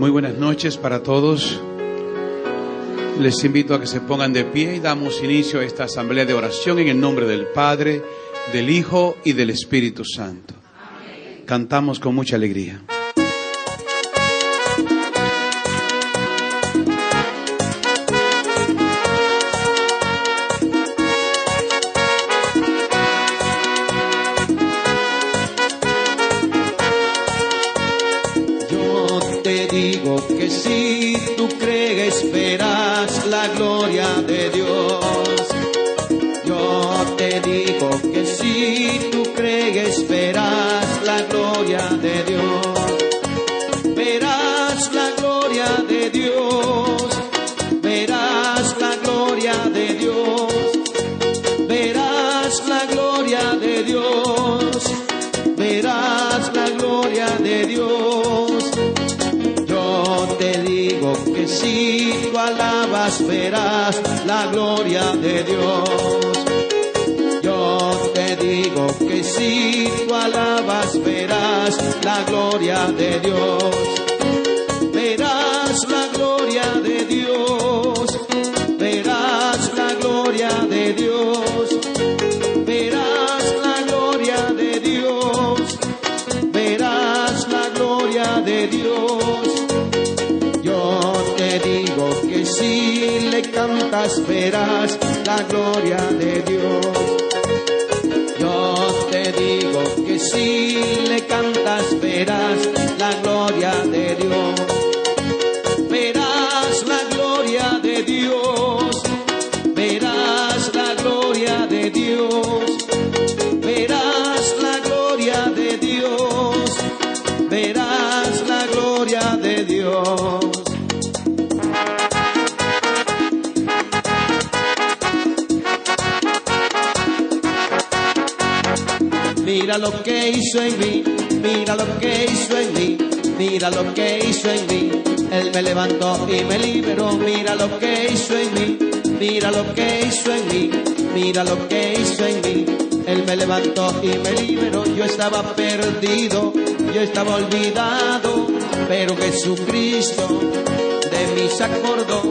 Muy buenas noches para todos. Les invito a que se pongan de pie y damos inicio a esta asamblea de oración en el nombre del Padre, del Hijo y del Espíritu Santo. Cantamos con mucha alegría. Dios. Verás la gloria de Dios. Verás la gloria de Dios. Verás la gloria de Dios. Verás la gloria de Dios. Yo te digo que si le cantas verás la gloria de Dios. Yo te digo que si me levantó y me liberó, mira lo que hizo en mí, mira lo que hizo en mí, mira lo que hizo en mí. Él me levantó y me liberó, yo estaba perdido, yo estaba olvidado, pero Jesucristo de mí se acordó,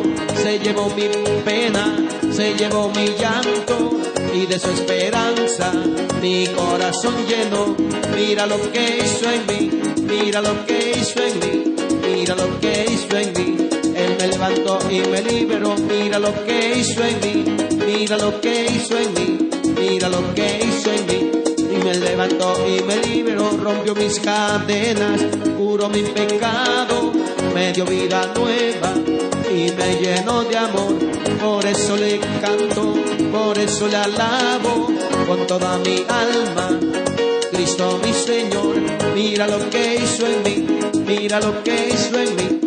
se llevó mi pena, se llevó mi llanto y de su esperanza mi corazón lleno. Mira lo que hizo en mí, mira lo que hizo en mí, mira lo que hizo en mí. Él me levantó y me liberó, mira lo que hizo en mí, mira lo que hizo en mí, mira lo que hizo en mí. Y me levantó y me liberó, rompió mis cadenas, curó mi pecado, me dio vida nueva. Y me llenó de amor. Por eso le canto, por eso le alabo. Con toda mi alma. Cristo mi Señor, mira lo que hizo en mí, mira lo que hizo en mí,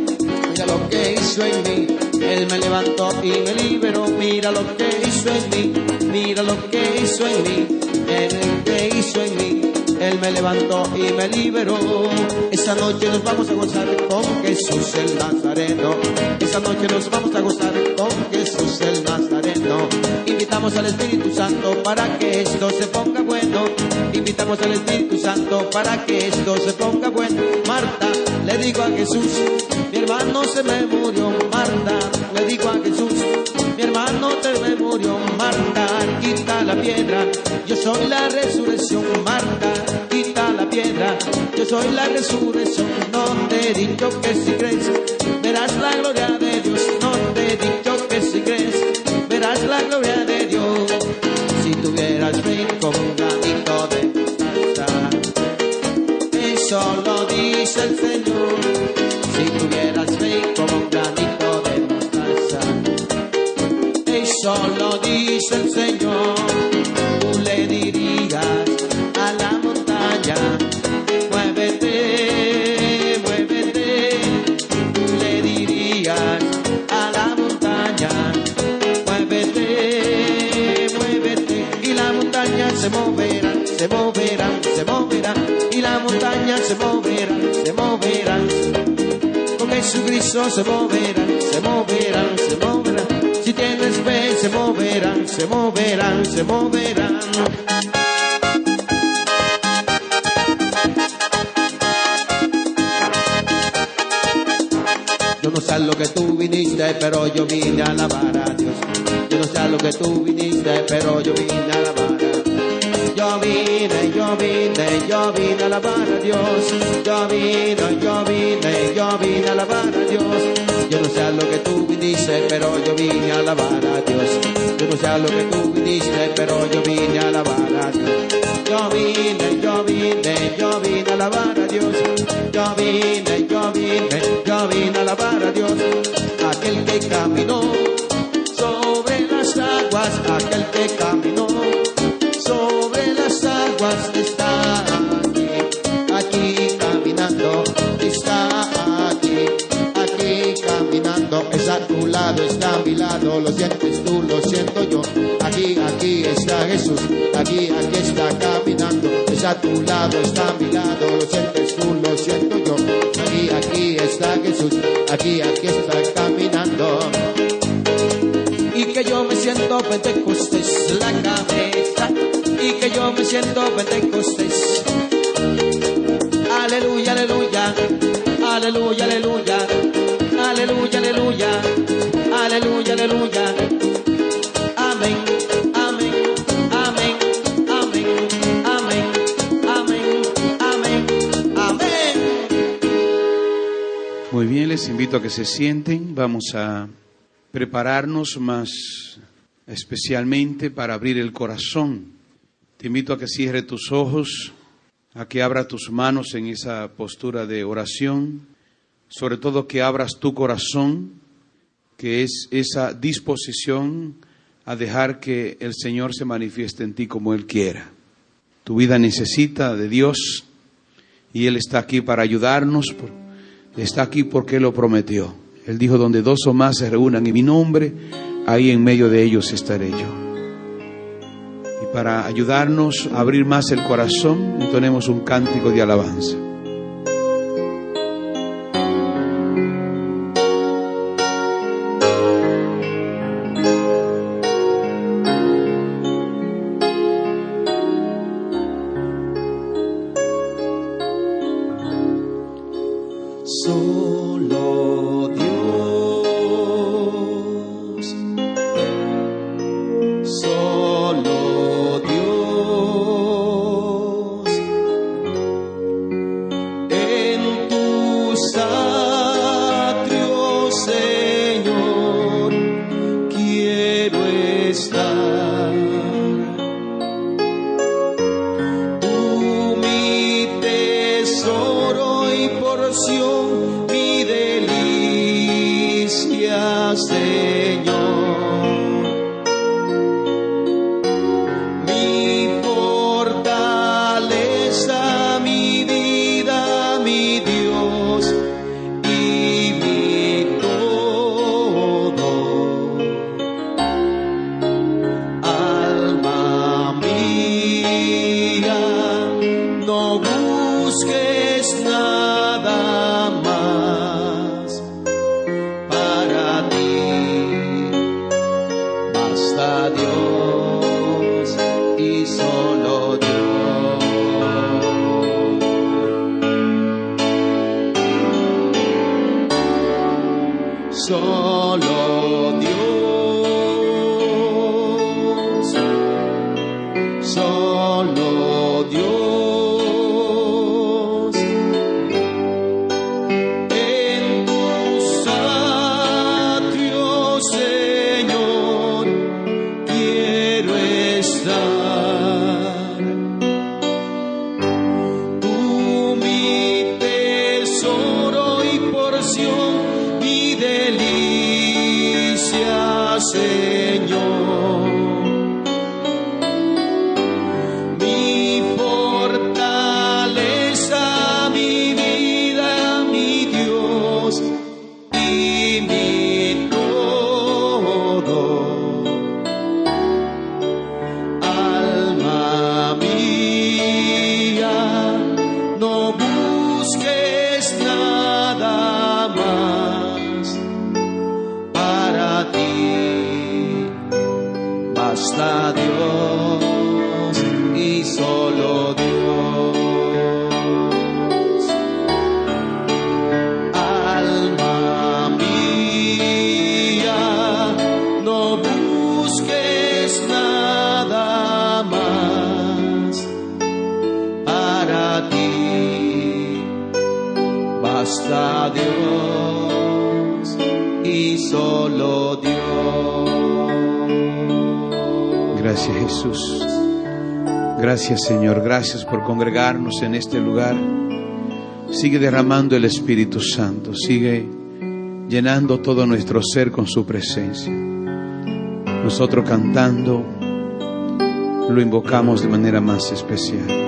mira lo que hizo en mí. Él me levantó y me liberó, mira lo que hizo en mí, mira lo que hizo en mí, Él que hizo en mí. Él me levantó y me liberó. Esa noche nos vamos a gozar con Jesús el Nazareno. Esa noche nos vamos a gozar con Jesús el Nazareno. Invitamos al Espíritu Santo para que esto se ponga bueno. Invitamos al Espíritu Santo para que esto se ponga bueno. Marta, le digo a Jesús, mi hermano se me murió. Marta, le digo a Jesús, mi hermano te me murió. Marta, quita la piedra. Yo soy la resurrección. Marta, quita la piedra. Yo soy la resurrección. No te he dicho que si crees, verás la gloria de Dios. No tuvieras fe como un granito de mostaza, eso lo dice el Señor. Si tuvieras fe como un granito de mostaza, eso lo dice el Señor. Se moverá, se moverá, se moverá. Y la montaña se moverá, se moverá. Con Jesucristo se moverán, se moverán, se moverán. Si tienes fe, se moverán, se moverán, se moverán. Yo no sé lo que tú viniste, pero yo vine a alabar a Dios. Yo no sé lo que tú viniste, pero yo vine a alabar. Yo vine, yo vine, yo vine a alabar a Dios. Yo vine, yo vine, yo vine a alabar a Dios. Yo no sé a lo que tú viniste, pero yo vine a alabar a Dios. Yo no sé a lo que tú viniste, pero yo vine a alabar a Dios. Yo vine, yo vine, yo vine a alabar a Dios. Yo vine, yo vine, yo vine a alabar a Dios. Aquel que caminó lo sientes tú, lo siento yo, aquí, aquí está Jesús, aquí, aquí está caminando, es a tu lado, está a mi lado, lo sientes tú, lo siento yo, aquí, aquí está Jesús, aquí, aquí está caminando. Y que yo me siento Pentecostés la cabeza. Y que yo me siento Pentecostés. Aleluya, aleluya, aleluya, aleluya, aleluya, aleluya, aleluya, aleluya. Amén, amén, amén, amén, amén, amén, amén. Muy bien, les invito a que se sienten. Vamos a prepararnos más especialmente para abrir el corazón. Te invito a que cierre tus ojos, a que abra tus manos en esa postura de oración, sobre todo que abras tu corazón, que es esa disposición a dejar que el Señor se manifieste en ti como Él quiera. Tu vida necesita de Dios y Él está aquí para ayudarnos, está aquí porque Él lo prometió. Él dijo, donde dos o más se reúnan en mi nombre, ahí en medio de ellos estaré yo. Y para ayudarnos a abrir más el corazón, entonemos un cántico de alabanza. está Dios. Y solo Gracias Jesús. Gracias Señor. Gracias por congregarnos en este lugar. Sigue derramando el Espíritu Santo. Sigue llenando todo nuestro ser con su presencia. Nosotros cantando lo invocamos de manera más especial.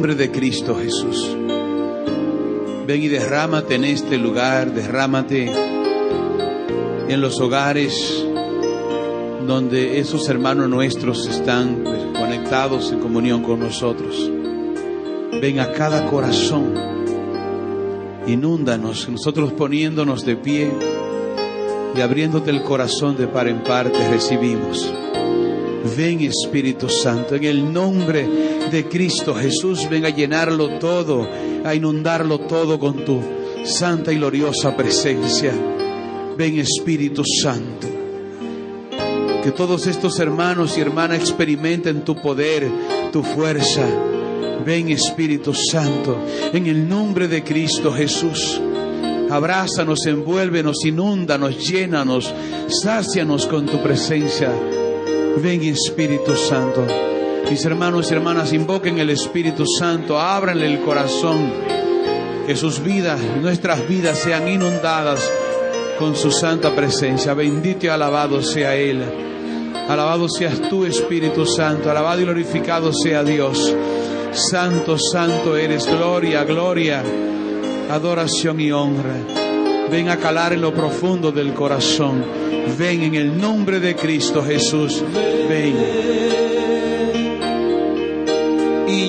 Nombre de Cristo Jesús. Ven y derrámate en este lugar, derrámate en los hogares donde esos hermanos nuestros están conectados en comunión con nosotros. Ven a cada corazón, inúndanos, nosotros poniéndonos de pie y abriéndote el corazón de par en par te recibimos. Ven Espíritu Santo, en el nombre de Cristo Jesús, ven a llenarlo todo, a inundarlo todo con tu santa y gloriosa presencia. Ven Espíritu Santo. Que todos estos hermanos y hermanas experimenten tu poder, tu fuerza. Ven Espíritu Santo, en el nombre de Cristo Jesús. Abrázanos, envuélvenos, inúndanos, llénanos, sácianos con tu presencia. Ven Espíritu Santo. Mis hermanos y hermanas, invoquen el Espíritu Santo, ábranle el corazón, que sus vidas, nuestras vidas sean inundadas con su santa presencia. Bendito y alabado sea Él. Alabado seas tú, Espíritu Santo. Alabado y glorificado sea Dios. Santo, santo eres. Gloria, gloria, adoración y honra. Ven a calar en lo profundo del corazón. Ven en el nombre de Cristo Jesús. Ven.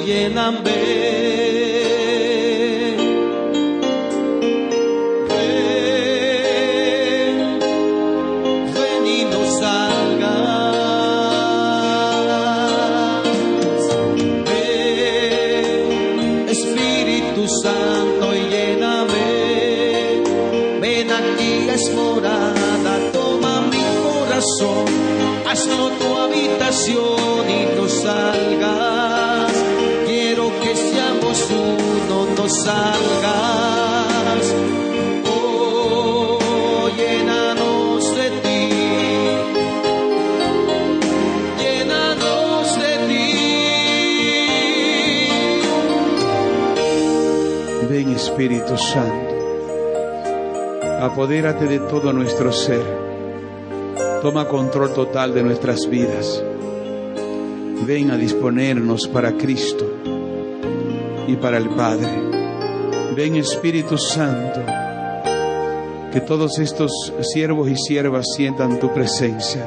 Y lléname. Ven, ven y no salgas. Ven, Espíritu Santo, y lléname. Ven aquí es morada, toma mi corazón, hazlo tu habitación salgas. Oh, llénanos de ti. Llénanos de ti. Ven Espíritu Santo. Apodérate de todo nuestro ser. Toma control total de nuestras vidas. Ven a disponernos para Cristo y para el Padre. Ven Espíritu Santo. Que todos estos siervos y siervas sientan tu presencia,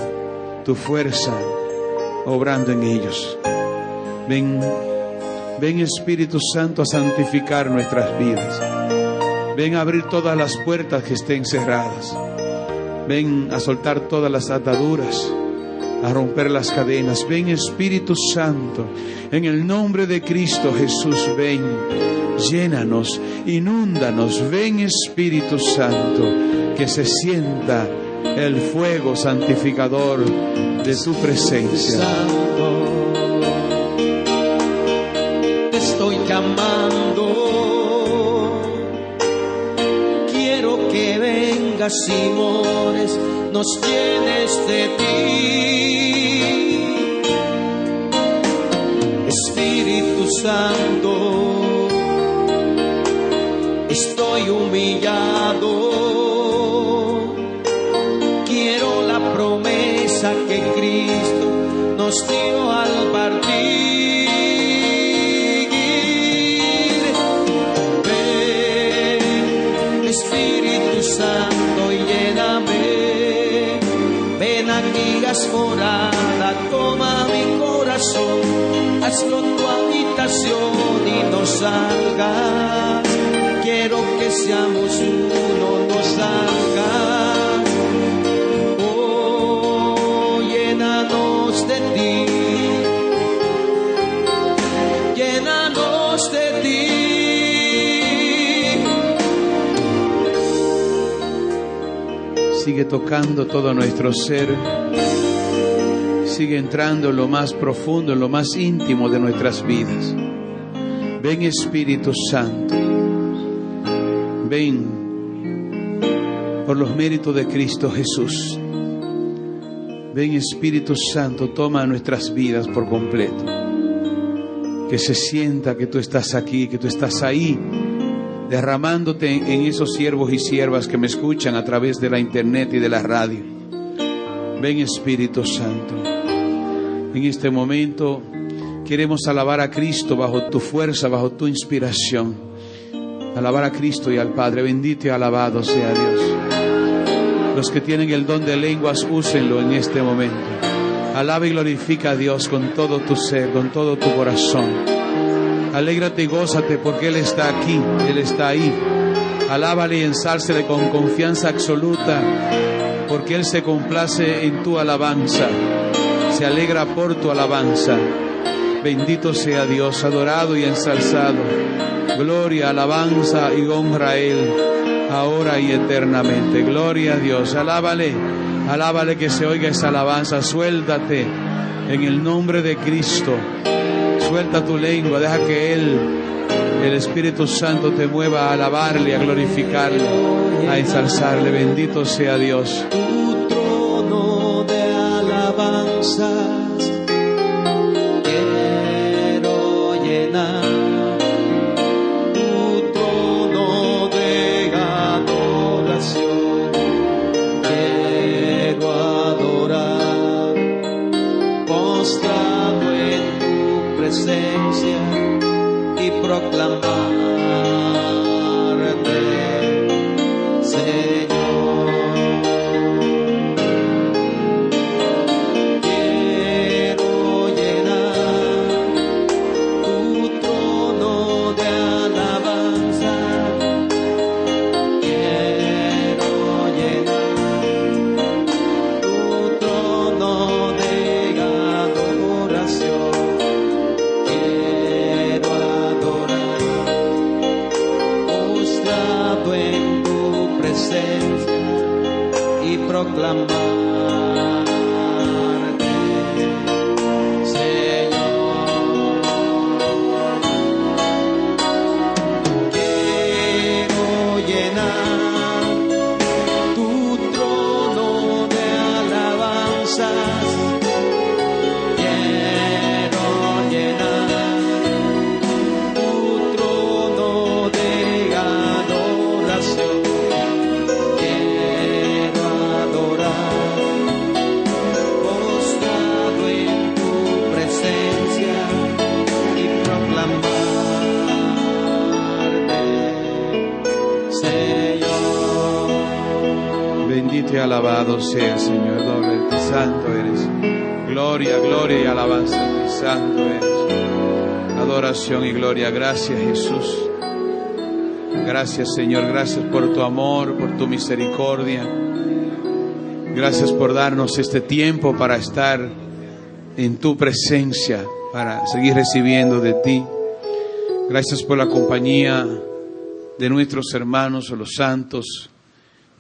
tu fuerza, obrando en ellos. Ven, ven Espíritu Santo a santificar nuestras vidas. Ven a abrir todas las puertas que estén cerradas. Ven a soltar todas las ataduras, a romper las cadenas. Ven Espíritu Santo, en el nombre de Cristo Jesús, ven, llénanos, inúndanos. Ven Espíritu Santo, que se sienta el fuego santificador de tu presencia. Santo, te estoy llamando. Quiero que vengas y nos llenes de ti. Espíritu Santo, estoy humillado. Quiero la promesa que Cristo nos dio al partir. Haz morada, toma mi corazón, hazlo tu habitación y no salgas. Quiero que seamos uno, no salgas. Oh, llénanos de ti. Llénanos de ti. Sigue tocando todo nuestro ser. Sigue entrando en lo más profundo, en lo más íntimo de nuestras vidas. Ven Espíritu Santo. Ven por los méritos de Cristo Jesús. Ven Espíritu Santo, toma nuestras vidas por completo. Que se sienta que tú estás aquí, que tú estás ahí, derramándote en, esos siervos y siervas que me escuchan a través de la internet y de la radio. Ven Espíritu Santo. En este momento queremos alabar a Cristo bajo tu fuerza, bajo tu inspiración. Alabar a Cristo y al Padre. Bendito y alabado sea Dios. Los que tienen el don de lenguas, úsenlo en este momento. Alaba y glorifica a Dios con todo tu ser, con todo tu corazón. Alégrate y gózate porque Él está aquí, Él está ahí. Alábale y ensálcele con confianza absoluta porque Él se complace en tu alabanza, se alegra por tu alabanza. Bendito sea Dios, adorado y ensalzado. Gloria, alabanza y honra a Él, ahora y eternamente. Gloria a Dios, alábale, alábale que se oiga esa alabanza. Suéltate en el nombre de Cristo. Suelta tu lengua, deja que Él, el Espíritu Santo, te mueva a alabarle, a glorificarle, a ensalzarle. Bendito sea Dios. Alabanzas. Alabado sea Señor, doble ti, santo eres. Gloria, gloria y alabanza ti, santo eres. Adoración y gloria, gracias Jesús. Gracias Señor, gracias por tu amor, por tu misericordia. Gracias por darnos este tiempo para estar en tu presencia, para seguir recibiendo de ti. Gracias por la compañía de nuestros hermanos, los santos,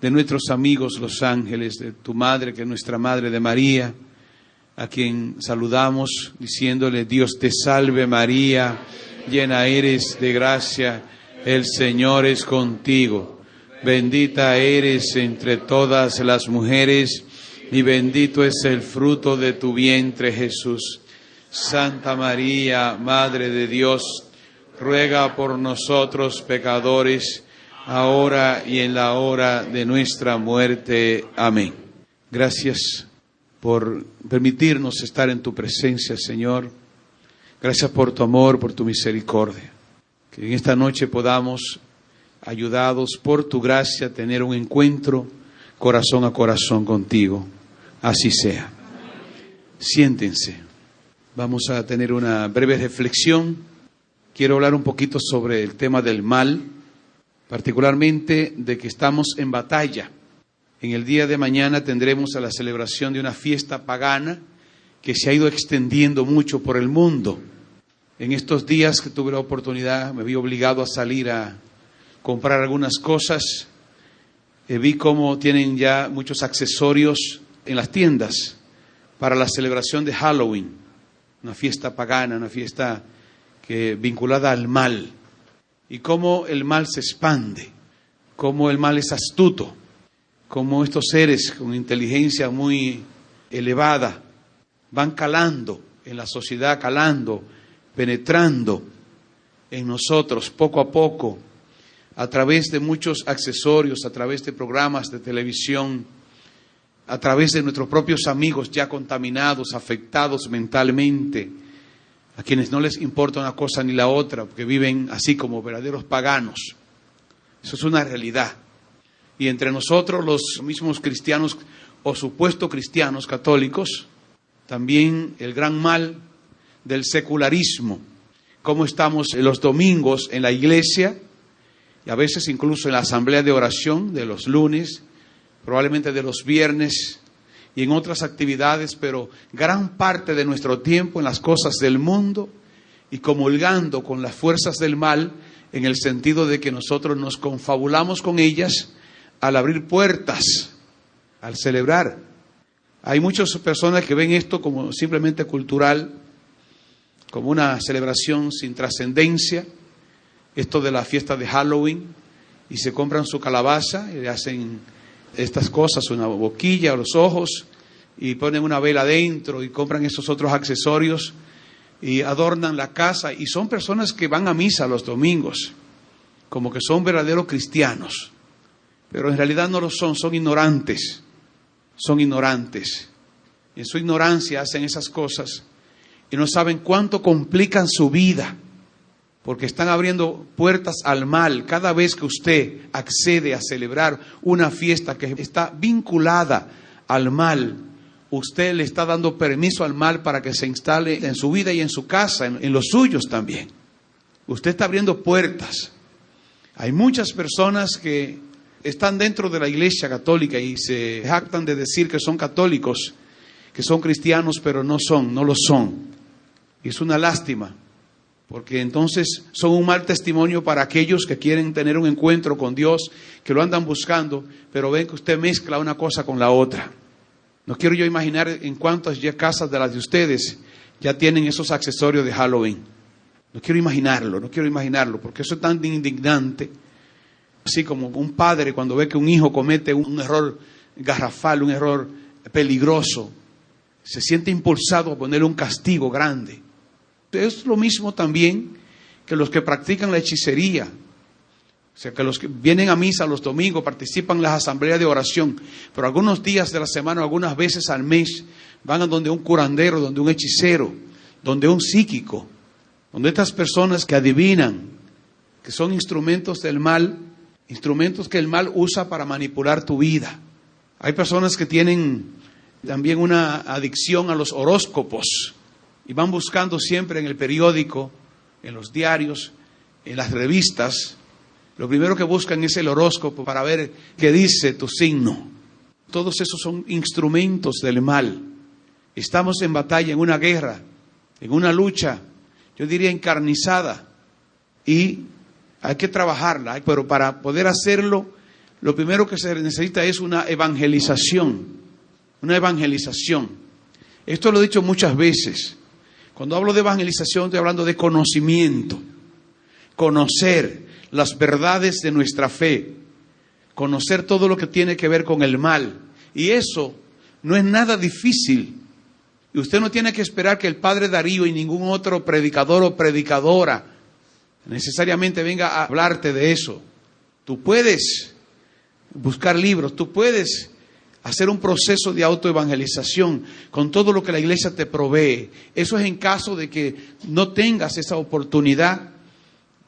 de nuestros amigos, los ángeles, de tu madre, que es nuestra madre de María, a quien saludamos diciéndole, Dios te salve María, llena eres de gracia, el Señor es contigo. Bendita eres entre todas las mujeres y bendito es el fruto de tu vientre Jesús. Santa María, Madre de Dios, ruega por nosotros pecadores, ahora y en la hora de nuestra muerte. Amén. Gracias por permitirnos estar en tu presencia, Señor. Gracias por tu amor, por tu misericordia. Que en esta noche podamos ayudados por tu gracia, tener un encuentro corazón a corazón contigo. Así sea. Siéntense. Vamos a tener una breve reflexión. Quiero hablar un poquito sobre el tema del mal, particularmente de que estamos en batalla. En el día de mañana tendremos a la celebración de una fiesta pagana que se ha ido extendiendo mucho por el mundo. En estos días que tuve la oportunidad, me vi obligado a salir a comprar algunas cosas. Eh, vi cómo tienen ya muchos accesorios en las tiendas para la celebración de Halloween, una fiesta pagana, una fiesta que vinculada al mal, y cómo el mal se expande, cómo el mal es astuto, cómo estos seres con inteligencia muy elevada van calando en la sociedad, calando, penetrando en nosotros poco a poco a través de muchos accesorios, a través de programas de televisión, a través de nuestros propios amigos ya contaminados, afectados mentalmente, a quienes no les importa una cosa ni la otra, porque viven así como verdaderos paganos. Eso es una realidad. Y entre nosotros, los mismos cristianos o supuestos cristianos católicos, también el gran mal del secularismo, cómo estamos los domingos en la iglesia, y a veces incluso en la asamblea de oración de los lunes, probablemente de los viernes y en otras actividades, pero gran parte de nuestro tiempo en las cosas del mundo y comulgando con las fuerzas del mal en el sentido de que nosotros nos confabulamos con ellas al abrir puertas, al celebrar. Hay muchas personas que ven esto como simplemente cultural, como una celebración sin trascendencia, esto de la fiesta de Halloween, y se compran su calabaza y le hacen estas cosas, una boquilla, los ojos, y ponen una vela adentro y compran esos otros accesorios y adornan la casa. Y son personas que van a misa los domingos, como que son verdaderos cristianos, pero en realidad no lo son, son ignorantes, son ignorantes. En su ignorancia hacen esas cosas y no saben cuánto complican su vida porque están abriendo puertas al mal cada vez que usted accede a celebrar una fiesta que está vinculada al mal. Usted le está dando permiso al mal para que se instale en su vida y en su casa, en, los suyos también. Usted está abriendo puertas. Hay muchas personas que están dentro de la iglesia católica y se jactan de decir que son católicos, que son cristianos, pero no son, no lo son. Y es una lástima porque entonces son un mal testimonio para aquellos que quieren tener un encuentro con Dios, que lo andan buscando, pero ven que usted mezcla una cosa con la otra. No quiero yo imaginar en cuántas ya casas de las de ustedes ya tienen esos accesorios de Halloween. No quiero imaginarlo, no quiero imaginarlo, porque eso es tan indignante. Así como un padre cuando ve que un hijo comete un error garrafal, un error peligroso, se siente impulsado a ponerle un castigo grande. Es lo mismo también que los que practican la hechicería. O sea, que los que vienen a misa los domingos, participan en las asambleas de oración, pero algunos días de la semana, algunas veces al mes, van a donde un curandero, donde un hechicero, donde un psíquico, donde estas personas que adivinan, que son instrumentos del mal, instrumentos que el mal usa para manipular tu vida. Hay personas que tienen también una adicción a los horóscopos y van buscando siempre en el periódico, en los diarios, en las revistas, Lo primero que buscan es el horóscopo para ver qué dice tu signo. Todos esos son instrumentos del mal. Estamos en batalla, en una guerra, en una lucha, yo diría encarnizada. Y hay que trabajarla, pero para poder hacerlo, lo primero que se necesita es una evangelización. Una evangelización. Esto lo he dicho muchas veces. Cuando hablo de evangelización estoy hablando de conocimiento. Conocer las verdades de nuestra fe. Conocer todo lo que tiene que ver con el mal. Y eso no es nada difícil. Y usted no tiene que esperar que el padre Darío y ningún otro predicador o predicadora necesariamente venga a hablarte de eso. Tú puedes buscar libros, tú puedes hacer un proceso de autoevangelización con todo lo que la iglesia te provee. Eso es en caso de que no tengas esa oportunidad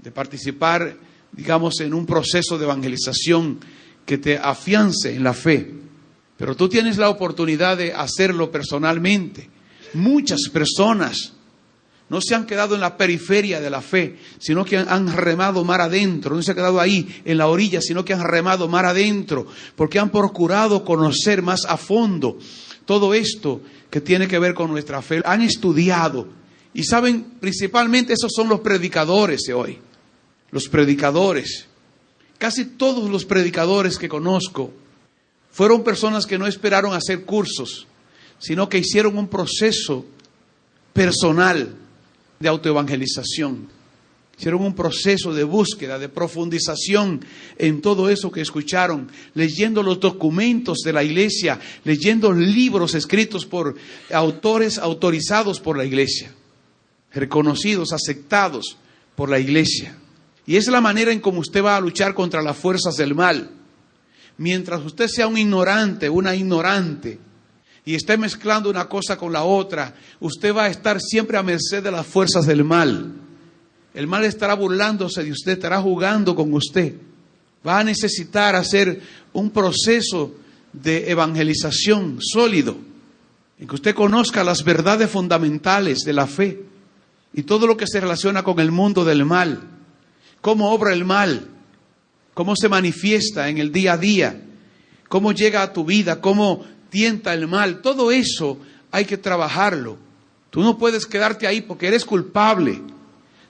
de participar, digamos, en un proceso de evangelización que te afiance en la fe. Pero tú tienes la oportunidad de hacerlo personalmente. Muchas personas no se han quedado en la periferia de la fe, sino que han, remado mar adentro, no se han quedado ahí en la orilla, sino que han remado mar adentro, porque han procurado conocer más a fondo todo esto que tiene que ver con nuestra fe. Han estudiado y saben, principalmente esos son los predicadores de hoy, los predicadores. Casi todos los predicadores que conozco fueron personas que no esperaron hacer cursos, sino que hicieron un proceso personal de autoevangelización. Hicieron un proceso de búsqueda, de profundización en todo eso que escucharon, leyendo los documentos de la iglesia, leyendo libros escritos por autores autorizados por la iglesia, reconocidos, aceptados por la iglesia. Y es la manera en cómo usted va a luchar contra las fuerzas del mal. Mientras usted sea un ignorante, una ignorante, y esté mezclando una cosa con la otra, usted va a estar siempre a merced de las fuerzas del mal. El mal estará burlándose de usted, estará jugando con usted. Va a necesitar hacer un proceso de evangelización sólido, en que usted conozca las verdades fundamentales de la fe y todo lo que se relaciona con el mundo del mal, cómo obra el mal, cómo se manifiesta en el día a día, cómo llega a tu vida, cómo tienta el mal, todo eso hay que trabajarlo. Tú no puedes quedarte ahí porque eres culpable.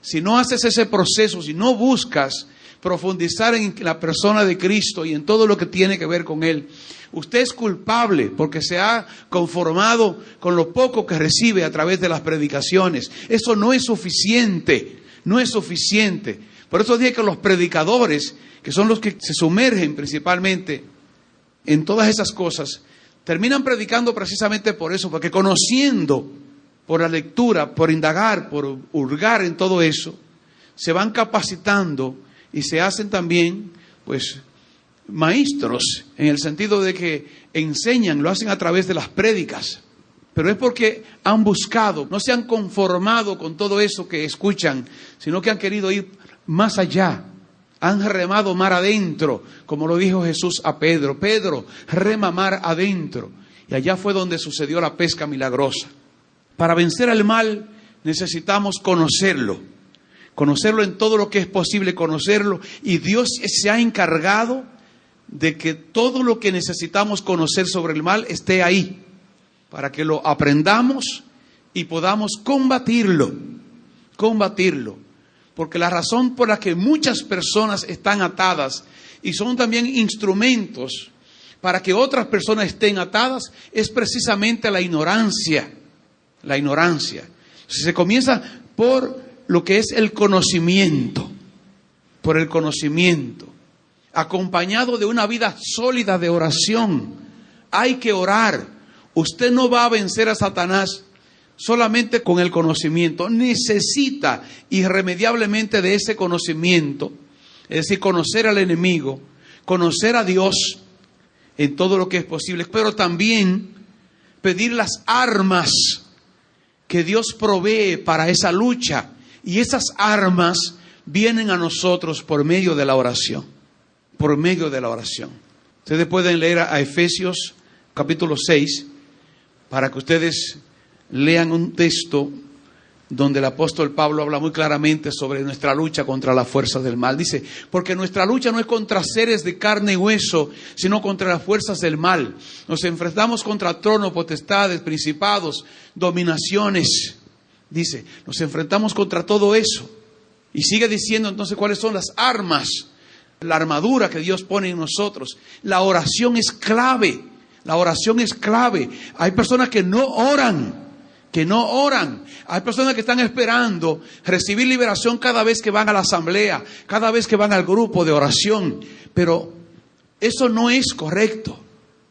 Si no haces ese proceso, si no buscas profundizar en la persona de Cristo y en todo lo que tiene que ver con Él, usted es culpable porque se ha conformado con lo poco que recibe a través de las predicaciones. Eso no es suficiente, no es suficiente. Por eso dije que los predicadores, que son los que se sumergen principalmente en todas esas cosas, terminan predicando precisamente por eso, porque conociendo por la lectura, por indagar, por hurgar en todo eso, se van capacitando y se hacen también, pues, maestros, en el sentido de que enseñan, lo hacen a través de las prédicas. Pero es porque han buscado, no se han conformado con todo eso que escuchan, sino que han querido ir más allá, han remado mar adentro, como lo dijo Jesús a Pedro. Pedro, rema mar adentro. Y allá fue donde sucedió la pesca milagrosa. Para vencer al mal necesitamos conocerlo. Conocerlo en todo lo que es posible conocerlo. Y Dios se ha encargado de que todo lo que necesitamos conocer sobre el mal esté ahí. Para que lo aprendamos y podamos combatirlo. Combatirlo. Porque la razón por la que muchas personas están atadas y son también instrumentos para que otras personas estén atadas es precisamente la ignorancia. La ignorancia. Se comienza por lo que es el conocimiento, por el conocimiento, acompañado de una vida sólida de oración. Hay que orar. Usted no va a vencer a Satanás solamente con el conocimiento, necesita irremediablemente de ese conocimiento, es decir, conocer al enemigo, conocer a Dios en todo lo que es posible, pero también pedir las armas que Dios provee para esa lucha. Y esas armas vienen a nosotros por medio de la oración, por medio de la oración. Ustedes pueden leer a Efesios capítulo 6 para que ustedes lean un texto donde el apóstol Pablo habla muy claramente sobre nuestra lucha contra las fuerzas del mal. Dice, porque nuestra lucha no es contra seres de carne y hueso, sino contra las fuerzas del mal. Nos enfrentamos contra tronos, potestades, principados, dominaciones. Dice, nos enfrentamos contra todo eso. Y sigue diciendo entonces cuáles son las armas, la armadura que Dios pone en nosotros. La oración es clave. La oración es clave. Hay personas que no oran que no oran. Hay personas que están esperando recibir liberación cada vez que van a la asamblea, cada vez que van al grupo de oración. Pero eso no es correcto.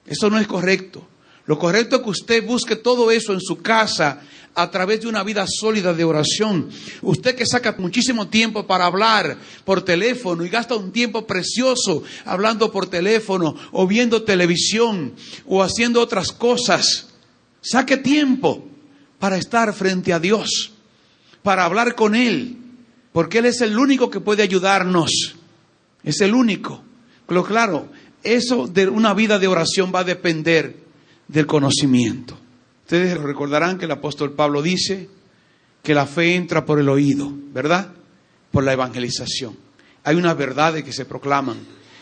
Eso no es correcto. Lo correcto es que usted busque todo eso en su casa a través de una vida sólida de oración. Usted que saca muchísimo tiempo para hablar por teléfono y gasta un tiempo precioso hablando por teléfono o viendo televisión o haciendo otras cosas. Saque tiempo para estar frente a Dios, para hablar con Él, porque Él es el único que puede ayudarnos. Es el único. Pero claro, eso de una vida de oración va a depender del conocimiento. Ustedes recordarán que el apóstol Pablo dice que la fe entra por el oído, ¿verdad? Por la evangelización. Hay unas verdades que se proclaman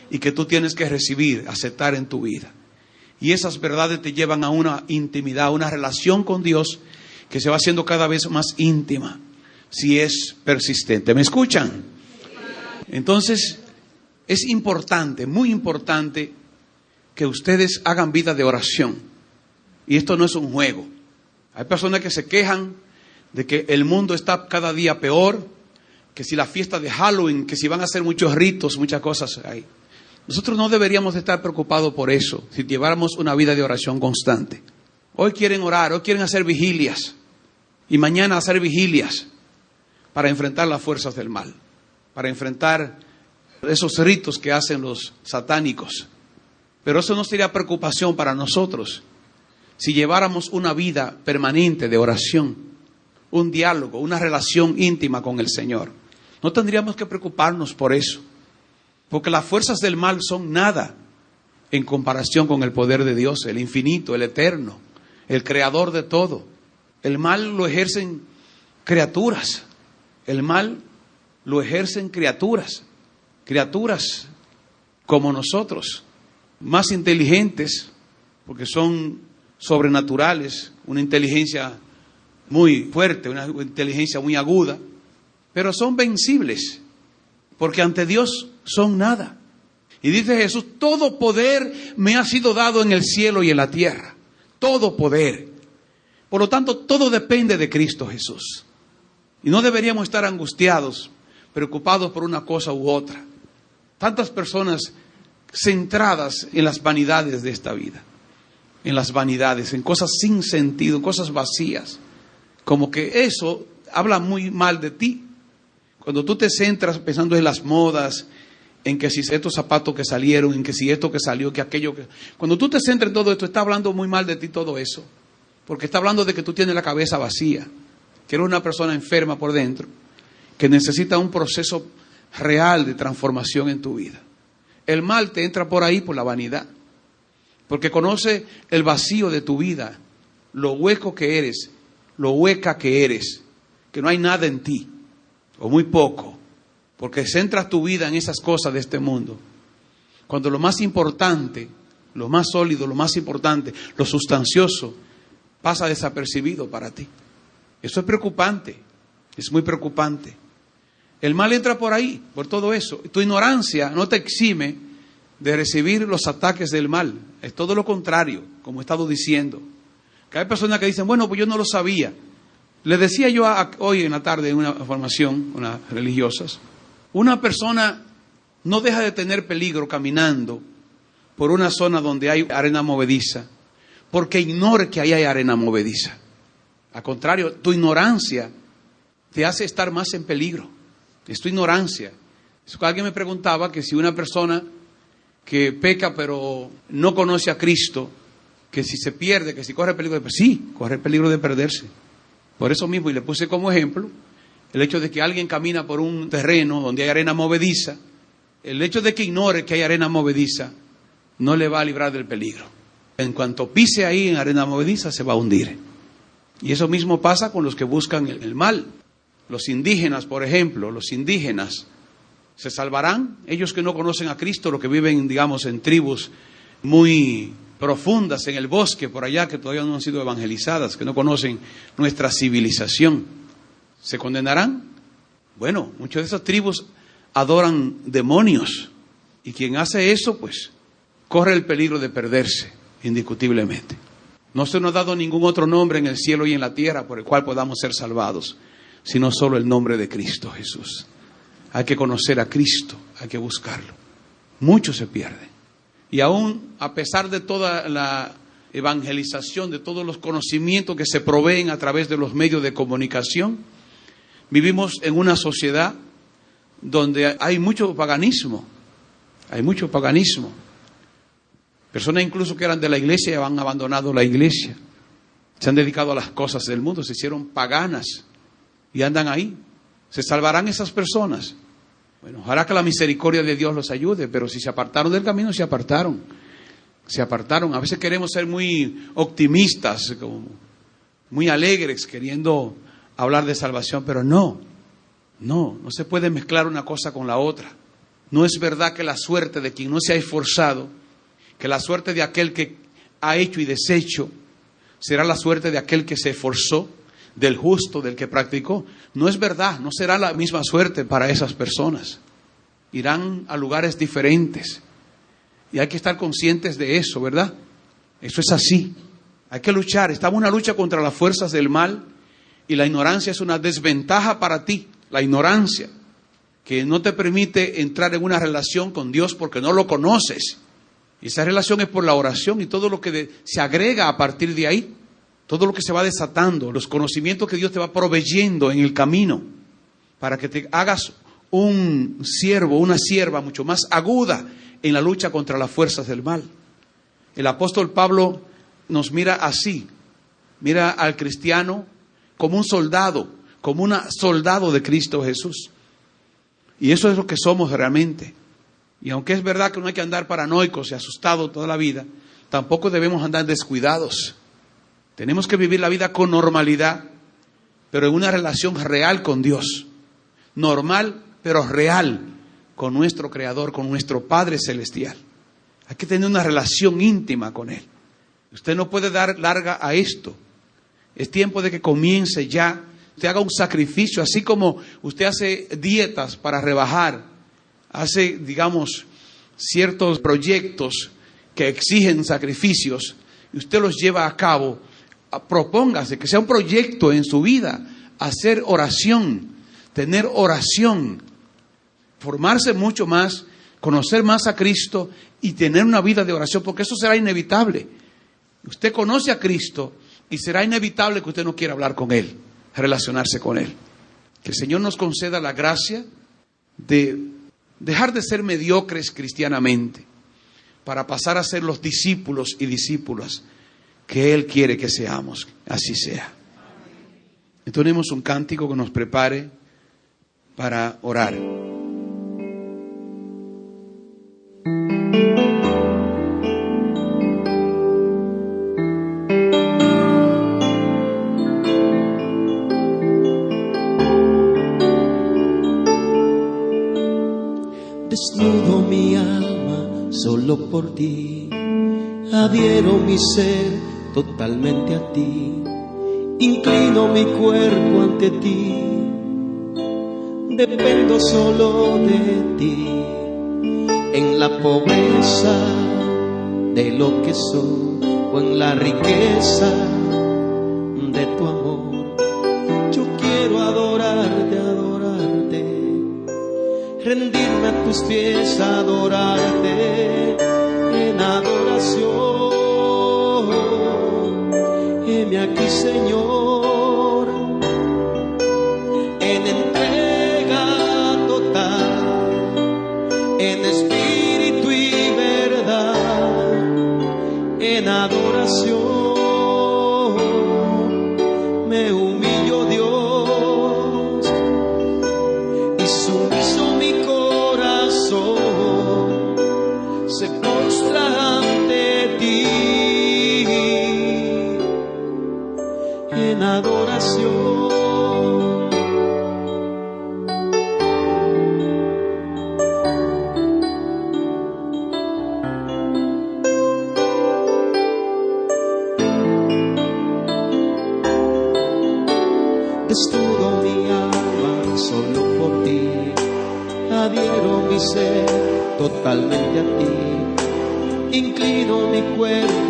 y que tú tienes que recibir, aceptar en tu vida. Y esas verdades te llevan a una intimidad, a una relación con Dios que se va haciendo cada vez más íntima si es persistente. ¿Me escuchan? Entonces, es importante, muy importante, que ustedes hagan vida de oración. Y esto no es un juego. Hay personas que se quejan de que el mundo está cada día peor, que si la fiesta de Halloween, que si van a hacer muchos ritos, muchas cosas hay. Nosotros no deberíamos estar preocupados por eso, si lleváramos una vida de oración constante. Hoy quieren orar, hoy quieren hacer vigilias y mañana hacer vigilias para enfrentar las fuerzas del mal, para enfrentar esos ritos que hacen los satánicos. Pero eso no sería preocupación para nosotros si lleváramos una vida permanente de oración, un diálogo, una relación íntima con el Señor. No tendríamos que preocuparnos por eso, porque las fuerzas del mal son nada en comparación con el poder de Dios, el infinito, el eterno, el creador de todo. El mal lo ejercen criaturas. El mal lo ejercen criaturas. Criaturas como nosotros, más inteligentes, porque son sobrenaturales, una inteligencia muy fuerte, una inteligencia muy aguda, pero son vencibles, porque ante Dios son nada. Y dice Jesús, todo poder me ha sido dado en el cielo y en la tierra, todo poder. Por lo tanto, todo depende de Cristo Jesús. Y no deberíamos estar angustiados, preocupados por una cosa u otra. Tantas personas centradas en las vanidades de esta vida, en las vanidades, en cosas sin sentido, en cosas vacías. Como que eso habla muy mal de ti. Cuando tú te centras pensando en las modas, en que si estos zapatos que salieron, en que si esto que salió, que aquello que... Cuando tú te centras en todo esto, está hablando muy mal de ti todo eso. Porque está hablando de que tú tienes la cabeza vacía, que eres una persona enferma por dentro, que necesita un proceso real de transformación en tu vida. El mal te entra por ahí por la vanidad, porque conoce el vacío de tu vida, lo hueco que eres, lo hueca que eres, que no hay nada en ti, o muy poco, porque centras tu vida en esas cosas de este mundo. Cuando lo más importante, lo más sólido, lo más importante, lo sustancioso, pasa desapercibido para ti. Eso es preocupante, es muy preocupante. El mal entra por ahí, por todo eso. Tu ignorancia no te exime de recibir los ataques del mal. Es todo lo contrario, como he estado diciendo. Que hay personas que dicen, bueno, pues yo no lo sabía. Le decía yo hoy en la tarde en una formación, unas religiosas, una persona no deja de tener peligro caminando por una zona donde hay arena movediza porque ignore que ahí hay arena movediza. Al contrario, tu ignorancia te hace estar más en peligro. Es tu ignorancia. alguien me preguntaba que si una persona que peca pero no conoce a Cristo, que si se pierde, que si corre peligro de perderse. Sí, corre peligro de perderse. Por eso mismo, y le puse como ejemplo, el hecho de que alguien camina por un terreno donde hay arena movediza, el hecho de que ignore que hay arena movediza, no le va a librar del peligro. En cuanto pise ahí en arena movediza, se va a hundir. Y eso mismo pasa con los que buscan el, mal. Los indígenas, por ejemplo, los indígenas, ¿se salvarán? Ellos que no conocen a Cristo, los que viven, digamos, en tribus muy profundas en el bosque, por allá, que todavía no han sido evangelizadas, que no conocen nuestra civilización, ¿se condenarán? Bueno, muchas de esas tribus adoran demonios y quien hace eso, pues, corre el peligro de perderse, indiscutiblemente. No se nos ha dado ningún otro nombre en el cielo y en la tierra por el cual podamos ser salvados, sino solo el nombre de Cristo Jesús. Hay que conocer a Cristo, hay que buscarlo. Muchos se pierden. Y aún a pesar de toda la evangelización, de todos los conocimientos que se proveen a través de los medios de comunicación, vivimos en una sociedad donde hay mucho paganismo, hay mucho paganismo. Personas incluso que eran de la iglesia han abandonado la iglesia, se han dedicado a las cosas del mundo, se hicieron paganas y andan ahí. ¿Se salvarán esas personas? Bueno, ojalá que la misericordia de Dios los ayude, pero si se apartaron del camino, se apartaron. Se apartaron. A veces queremos ser muy optimistas, muy alegres, queriendo hablar de salvación, pero no, no, no se puede mezclar una cosa con la otra. No es verdad que la suerte de quien no se ha esforzado, que la suerte de aquel que ha hecho y deshecho, será la suerte de aquel que se esforzó del justo, del que practicó. No es verdad, no será la misma suerte para esas personas. Irán a lugares diferentes. Y hay que estar conscientes de eso, ¿verdad? Eso es así. Hay que luchar. Estamos en una lucha contra las fuerzas del mal y la ignorancia es una desventaja para ti. La ignorancia que no te permite entrar en una relación con Dios porque no lo conoces. Y esa relación es por la oración y todo lo que se agrega a partir de ahí todo lo que se va desatando, los conocimientos que Dios te va proveyendo en el camino, para que te hagas un siervo, una sierva mucho más aguda en la lucha contra las fuerzas del mal. El apóstol Pablo nos mira así, mira al cristiano como un soldado, como un soldado de Cristo Jesús. Y eso es lo que somos realmente. Y aunque es verdad que no hay que andar paranoicos y asustados toda la vida, tampoco debemos andar descuidados. Tenemos que vivir la vida con normalidad, pero en una relación real con Dios. Normal, pero real con nuestro Creador, con nuestro Padre Celestial. Hay que tener una relación íntima con Él. Usted no puede dar larga a esto. Es tiempo de que comience ya. Usted haga un sacrificio, así como usted hace dietas para rebajar, hace, digamos, ciertos proyectos que exigen sacrificios, y usted los lleva a cabo propóngase, que sea un proyecto en su vida, hacer oración, tener oración, formarse mucho más, conocer más a Cristo y tener una vida de oración, porque eso será inevitable. Usted conoce a Cristo y será inevitable que usted no quiera hablar con Él, relacionarse con Él. Que el Señor nos conceda la gracia de dejar de ser mediocres cristianamente para pasar a ser los discípulos y discípulas que Él quiere que seamos. Así sea. Entonemos un cántico que nos prepare para orar. Solo por ti, adhiero mi ser totalmente a ti. Inclino mi cuerpo ante ti, dependo solo de ti. En la pobreza de lo que soy o en la riqueza tus pies, adorarte en adoración. Aquí, Señor,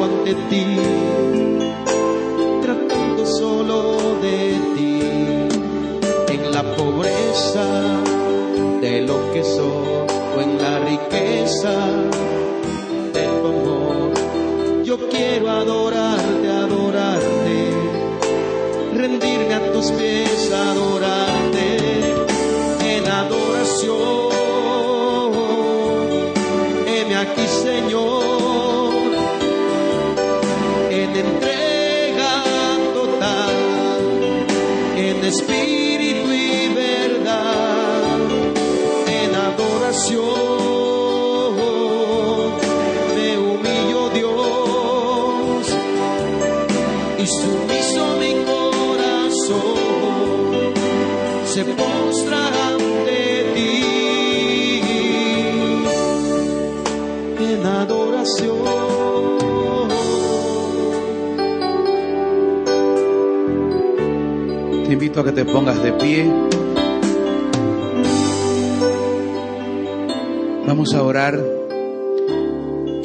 ante ti, tratando solo de ti, en la pobreza de lo que soy o en la riqueza de tu amor. Yo quiero adorarte, adorarte rendirme a tus pies, espíritu y verdad, en adoración. Me humillo, Dios, y sumiso mi corazón se a que te pongas de pie. Vamos a orar.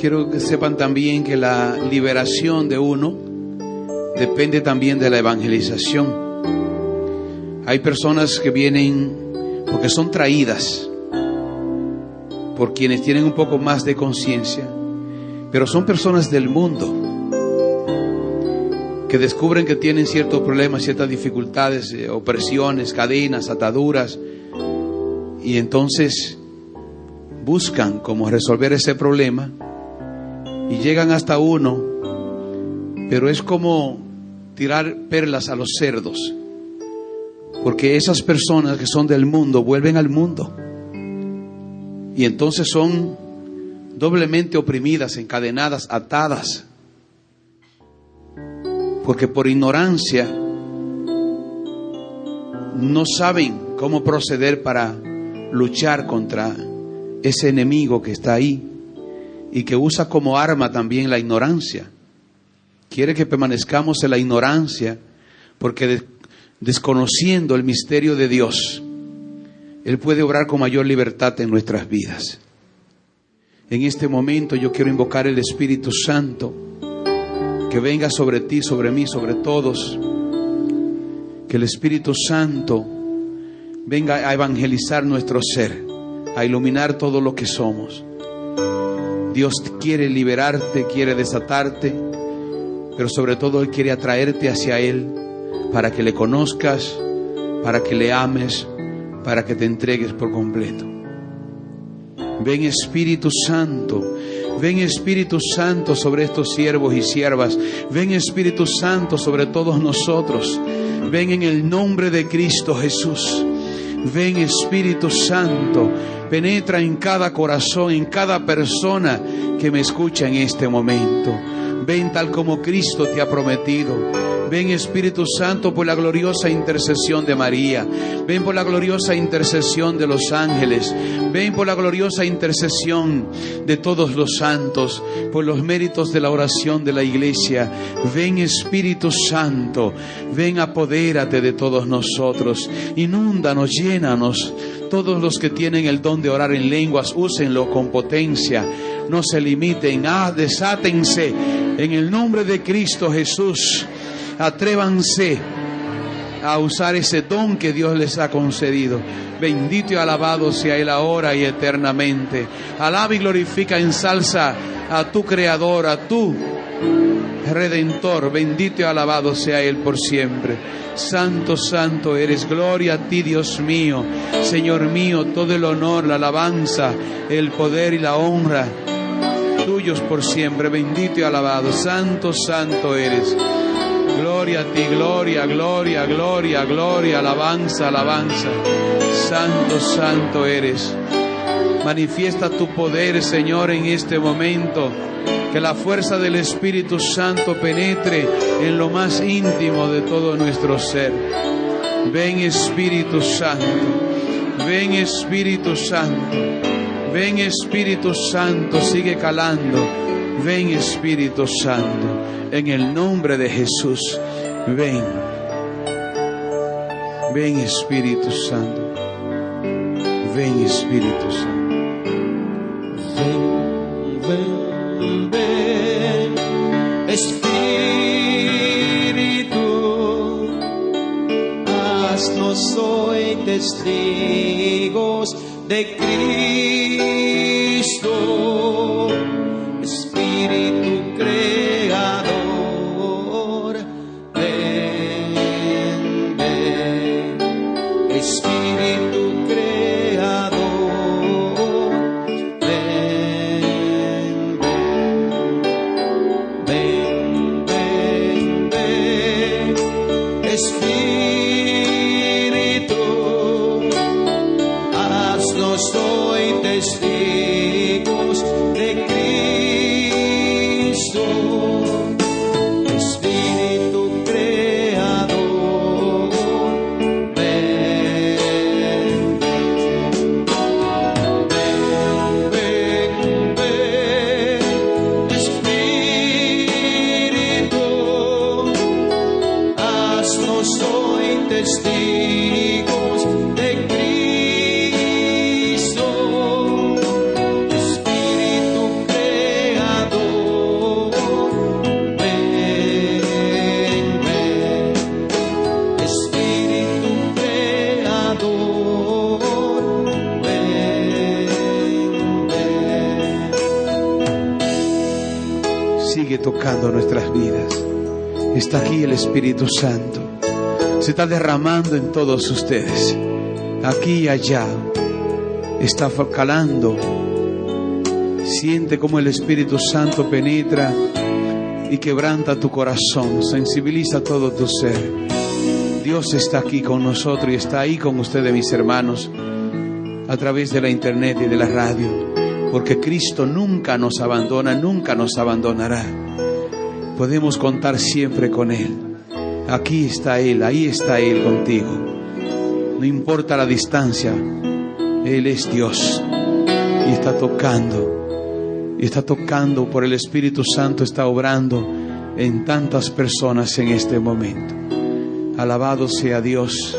Quiero que sepan también que la liberación de uno depende también de la evangelización. Hay personas que vienen porque son traídas por quienes tienen un poco más de conciencia, pero son personas del mundo que descubren que tienen ciertos problemas, ciertas dificultades, eh, opresiones, cadenas, ataduras, y entonces buscan cómo resolver ese problema y llegan hasta uno, pero es como tirar perlas a los cerdos, porque esas personas que son del mundo vuelven al mundo y entonces son doblemente oprimidas, encadenadas, atadas, porque por ignorancia no saben cómo proceder para luchar contra ese enemigo que está ahí y que usa como arma también la ignorancia. Quiere que permanezcamos en la ignorancia porque de- desconociendo el misterio de Dios, Él puede obrar con mayor libertad en nuestras vidas. En este momento yo quiero invocar el Espíritu Santo que venga sobre ti, sobre mí, sobre todos. Que el Espíritu Santo venga a evangelizar nuestro ser, a iluminar todo lo que somos. Dios quiere liberarte, quiere desatarte, pero sobre todo Él quiere atraerte hacia Él para que le conozcas, para que le ames, para que te entregues por completo. Ven Espíritu Santo, ven Espíritu Santo sobre estos siervos y siervas, ven Espíritu Santo sobre todos nosotros, ven en el nombre de Cristo Jesús. Ven Espíritu Santo, penetra en cada corazón, en cada persona que me escucha en este momento. Ven tal como Cristo te ha prometido. Ven Espíritu Santo por la gloriosa intercesión de María. Ven por la gloriosa intercesión de los ángeles. Ven por la gloriosa intercesión de todos los santos, por los méritos de la oración de la iglesia. Ven Espíritu Santo, ven apodérate de todos nosotros. Inúndanos, llénanos. Todos los que tienen el don de orar en lenguas, úsenlo con potencia. No se limiten, ah, desátense en el nombre de Cristo Jesús. Atrévanse a usar ese don que Dios les ha concedido. Bendito y alabado sea Él ahora y eternamente. Alaba y glorifica en salsa a tu Creador, a tu Redentor. Bendito y alabado sea Él por siempre. Santo, santo eres. Gloria a ti, Dios mío. Señor mío, todo el honor, la alabanza, el poder y la honra por siempre. Bendito y alabado. Santo, santo eres. Gloria a ti, gloria, gloria, gloria, gloria, alabanza, alabanza. Santo, santo eres. Manifiesta tu poder, Señor, en este momento. Que la fuerza del Espíritu Santo penetre en lo más íntimo de todo nuestro ser. Ven Espíritu Santo. Ven Espíritu Santo. Ven Espíritu Santo. Sigue calando. Ven Espíritu Santo. En el nombre de Jesús. Ven. Ven Espíritu Santo. Ven Espíritu Santo. Ven, ven, ven, Espíritu, haznos hoy testigos de Cristo, Espíritu creador, ven, ven, Espíritu creador, ven, ven, ven, ven, Espíritu, haznos Tocando nuestras vidas. Está aquí el Espíritu Santo. Se está derramando en todos ustedes. Aquí y allá. Está calando. Siente como el Espíritu Santo penetra y quebranta tu corazón. Sensibiliza todo tu ser. Dios está aquí con nosotros y está ahí con ustedes, mis hermanos, a través de la internet y de la radio. Porque Cristo nunca nos abandona, nunca nos abandonará podemos contar siempre con Él. Aquí está Él, ahí está Él contigo. No importa la distancia, Él es Dios y está tocando, y está tocando por el Espíritu Santo, está obrando en tantas personas en este momento. Alabado sea Dios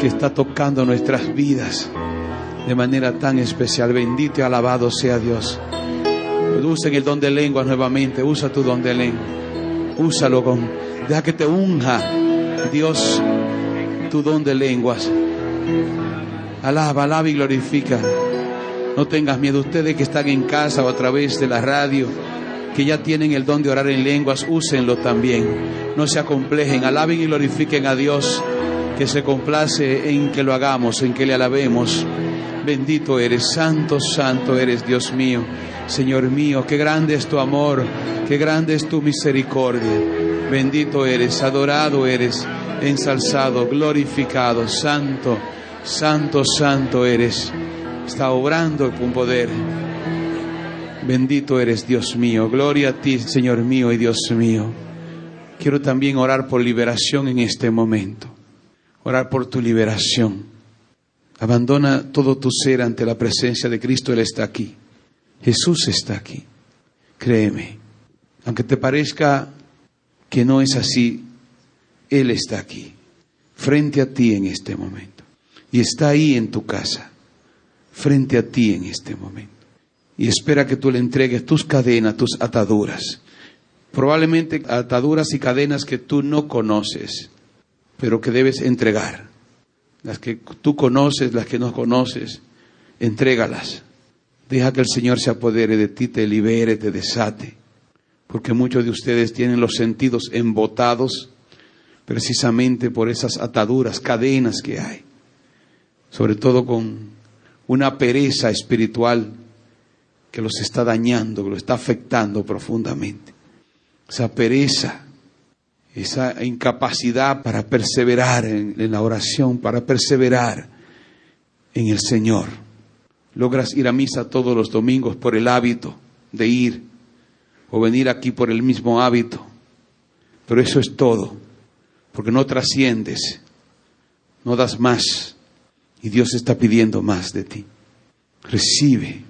que está tocando nuestras vidas de manera tan especial. Bendito y alabado sea Dios. Usen el don de lenguas nuevamente. Usa tu don de lengua. Úsalo con. Deja que te unja Dios tu don de lenguas. Alaba, alaba y glorifica. No tengas miedo. Ustedes que están en casa o a través de la radio, que ya tienen el don de orar en lenguas, úsenlo también. No se acomplejen. Alaben y glorifiquen a Dios, que se complace en que lo hagamos, en que le alabemos. Bendito eres, santo, santo eres, Dios mío. Señor mío, qué grande es tu amor, qué grande es tu misericordia. Bendito eres, adorado eres, ensalzado, glorificado, santo, santo, santo eres. Está obrando con poder. Bendito eres, Dios mío. Gloria a ti, Señor mío y Dios mío. Quiero también orar por liberación en este momento. Orar por tu liberación. Abandona todo tu ser ante la presencia de Cristo. Él está aquí. Jesús está aquí. Créeme. Aunque te parezca que no es así, Él está aquí. Frente a ti en este momento. Y está ahí en tu casa. Frente a ti en este momento. Y espera que tú le entregues tus cadenas, tus ataduras. Probablemente ataduras y cadenas que tú no conoces, pero que debes entregar. Las que tú conoces, las que no conoces, entrégalas. Deja que el Señor se apodere de ti, te libere, te desate. Porque muchos de ustedes tienen los sentidos embotados precisamente por esas ataduras, cadenas que hay. Sobre todo con una pereza espiritual que los está dañando, que los está afectando profundamente. Esa pereza, esa incapacidad para perseverar en, la oración, para perseverar en el Señor. Logras ir a misa todos los domingos por el hábito de ir, o venir aquí por el mismo hábito. Pero eso es todo, porque no trasciendes, no das más, y Dios está pidiendo más de ti. Recibe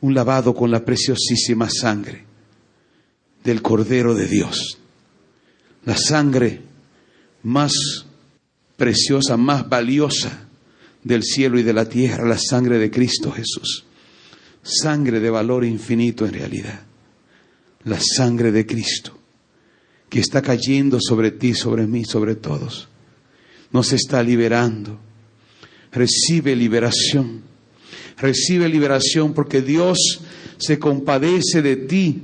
un lavado con la preciosísima sangre del Cordero de Dios, la sangre más preciosa, más valiosa del cielo y de la tierra, la sangre de Cristo Jesús. Sangre de valor infinito en realidad. La sangre de Cristo que está cayendo sobre ti, sobre mí, sobre todos. Nos está liberando. Recibe liberación. Recibe liberación porque Dios se compadece de ti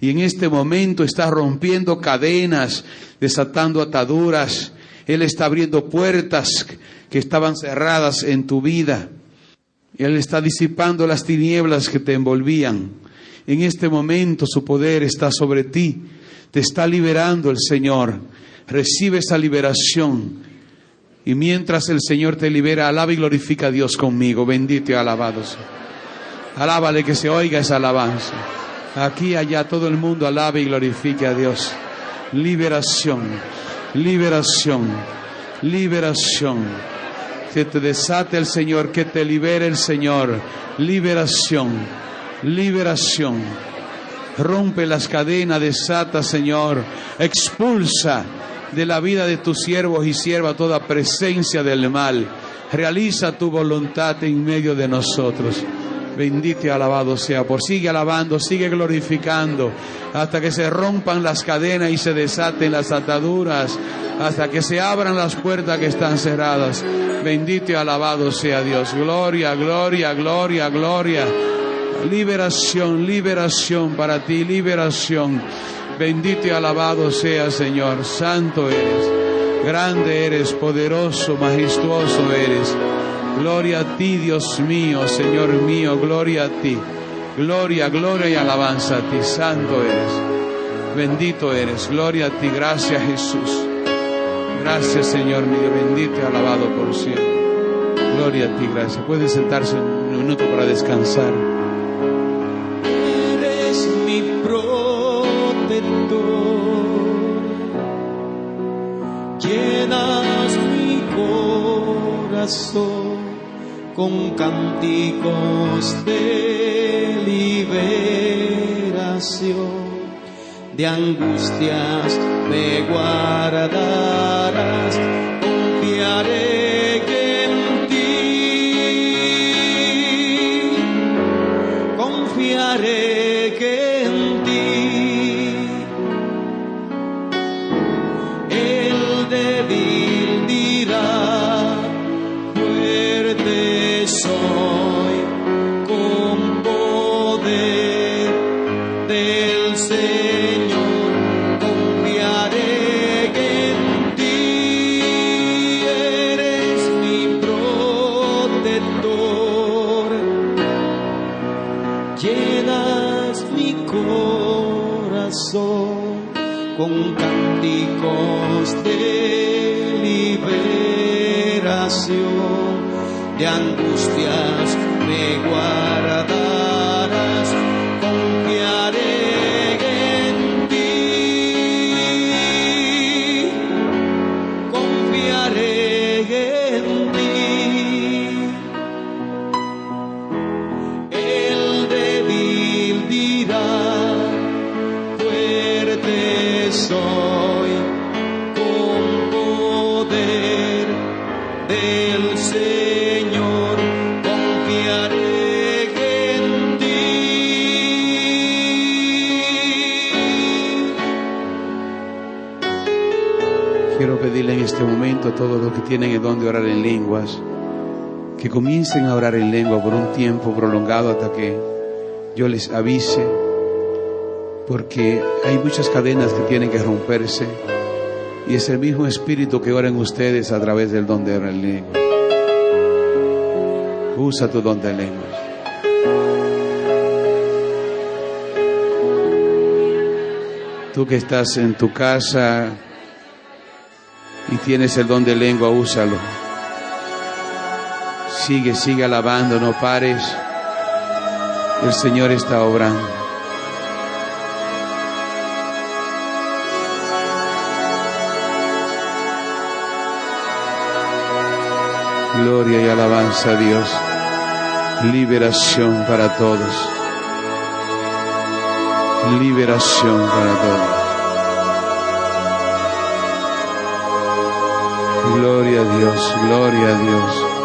y en este momento está rompiendo cadenas, desatando ataduras. Él está abriendo puertas que estaban cerradas en tu vida. Él está disipando las tinieblas que te envolvían. En este momento su poder está sobre ti te está liberando el Señor. Recibe esa liberación. Y mientras el Señor te libera, alaba y glorifica a Dios conmigo. Bendito y alabado sea. Alábale que se oiga esa alabanza. Aquí, allá, todo el mundo alabe y glorifique a Dios. Liberación, liberación, liberación. Que te desate el Señor, que te libere el Señor. Liberación, liberación. Rompe las cadenas, desata, Señor. Expulsa de la vida de tus siervos y sierva toda presencia del mal. Realiza tu voluntad en medio de nosotros. Bendito y alabado sea por. Sigue alabando, sigue glorificando, hasta que se rompan las cadenas y se desaten las ataduras, hasta que se abran las puertas que están cerradas. Bendito y alabado sea Dios. Gloria, gloria, gloria, gloria. Liberación, liberación para ti, liberación. Bendito y alabado sea, Señor. Santo eres, grande eres, poderoso, majestuoso eres. Gloria a ti, Dios mío, Señor mío, gloria a ti. Gloria, gloria y alabanza a ti, santo eres. Bendito eres, gloria a ti, gracias Jesús. Gracias Señor mío, bendito y alabado por siempre. Gloria a ti, gracias. Puede sentarse un minuto para descansar. Eres mi protector, llenas mi corazón con cánticos de liberación, de angustias me guardarás, confiaré con cánticos de liberación, de angustias me tienen el don de orar en lenguas, que comiencen a orar en lengua por un tiempo prolongado hasta que yo les avise, porque hay muchas cadenas que tienen que romperse y es el mismo espíritu que ora en ustedes a través del don de orar en lenguas. Usa tu don de lenguas. Tú que estás en tu casa tienes el don de lengua, úsalo. Sigue, sigue alabando, no pares. El Señor está obrando. Gloria y alabanza a Dios. Liberación para todos. Liberación para todos. Gloria a Dios, gloria a Dios.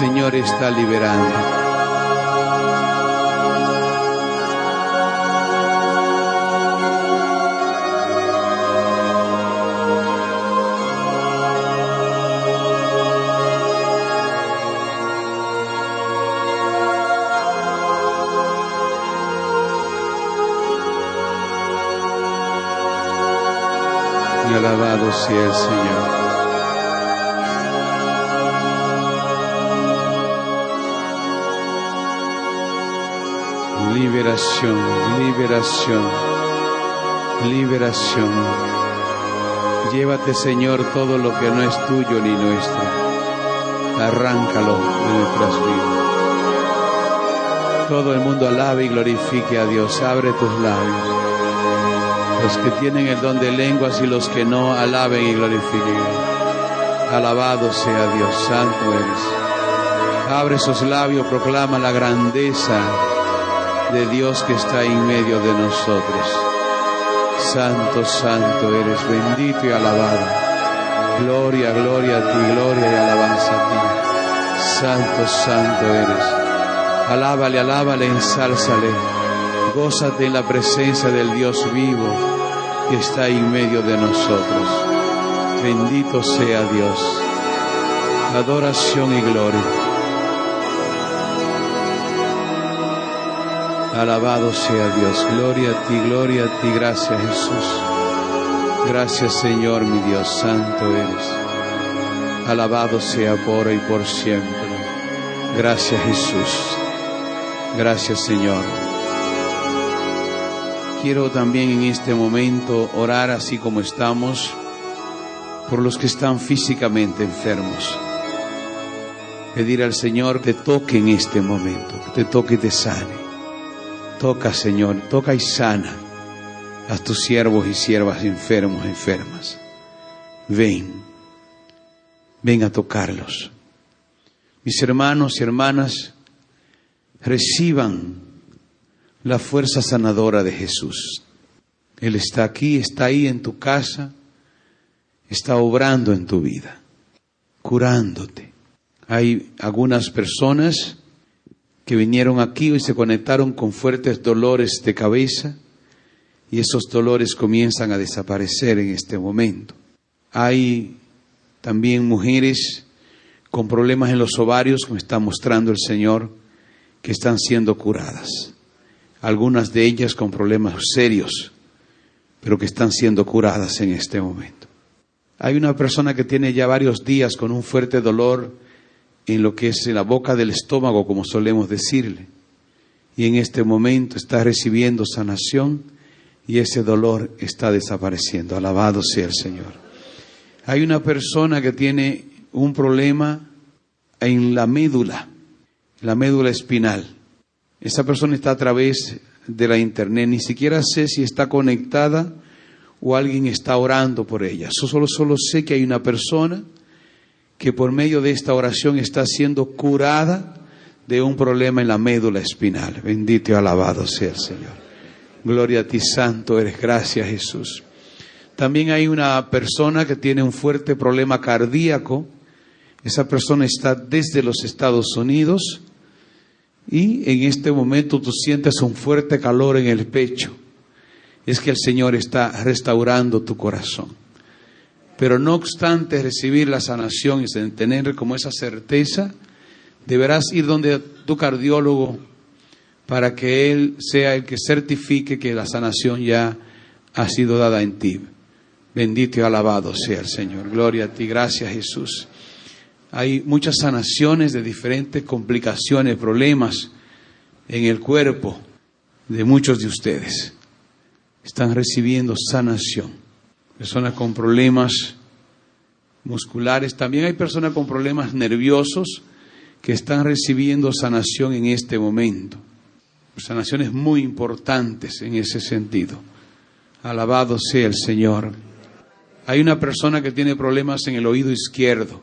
Señor está liberando. Alabado sea el Señor. Liberación, liberación, liberación. Llévate, Señor, todo lo que no es tuyo ni nuestro. Arráncalo de nuestras vidas. Todo el mundo alabe y glorifique a Dios. Abre tus labios. Los que tienen el don de lenguas y los que no, alaben y glorifiquen. Alabado sea Dios, santo eres. Abre sus labios, proclama la grandeza de Dios que está en medio de nosotros. Santo, santo eres, bendito y alabado. Gloria, gloria a ti, gloria y alabanza a ti. Santo, santo eres. Alábale, alábale, ensálzale. Gózate en la presencia del Dios vivo que está en medio de nosotros. Bendito sea Dios. Adoración y gloria. Alabado sea Dios. Gloria a ti, gloria a ti. Gracias Jesús. Gracias Señor mi Dios. Santo eres. Alabado sea por hoy y por siempre. Gracias Jesús. Gracias Señor. Quiero también en este momento orar así como estamos por los que están físicamente enfermos. Pedir al Señor que toque en este momento, que te toque y te sane. Toca, Señor, toca y sana a tus siervos y siervas enfermos, enfermas. Ven, ven a tocarlos. Mis hermanos y hermanas, reciban la fuerza sanadora de Jesús. Él está aquí, está ahí en tu casa, está obrando en tu vida, curándote. Hay algunas personas que vinieron aquí y se conectaron con fuertes dolores de cabeza y esos dolores comienzan a desaparecer en este momento. Hay también mujeres con problemas en los ovarios, como está mostrando el Señor, que están siendo curadas. Algunas de ellas con problemas serios, pero que están siendo curadas en este momento. Hay una persona que tiene ya varios días con un fuerte dolor en lo que es en la boca del estómago, como solemos decirle. Y en este momento está recibiendo sanación y ese dolor está desapareciendo. Alabado sea el Señor. Hay una persona que tiene un problema en la médula, la médula espinal. Esa persona está a través de la internet, ni siquiera sé si está conectada o alguien está orando por ella. Solo, solo sé que hay una persona que por medio de esta oración está siendo curada de un problema en la médula espinal. Bendito y alabado sea el Señor. Gloria a ti, Santo eres. Gracias, Jesús. También hay una persona que tiene un fuerte problema cardíaco. Esa persona está desde los Estados Unidos y en este momento tú sientes un fuerte calor en el pecho. Es que el Señor está restaurando tu corazón. Pero no obstante recibir la sanación y tener como esa certeza, deberás ir donde tu cardiólogo para que él sea el que certifique que la sanación ya ha sido dada en ti. Bendito y alabado sea el Señor. Gloria a ti. Gracias Jesús. Hay muchas sanaciones de diferentes complicaciones, problemas en el cuerpo de muchos de ustedes. Están recibiendo sanación. Personas con problemas musculares. También hay personas con problemas nerviosos que están recibiendo sanación en este momento. Sanaciones muy importantes en ese sentido. Alabado sea el Señor. Hay una persona que tiene problemas en el oído izquierdo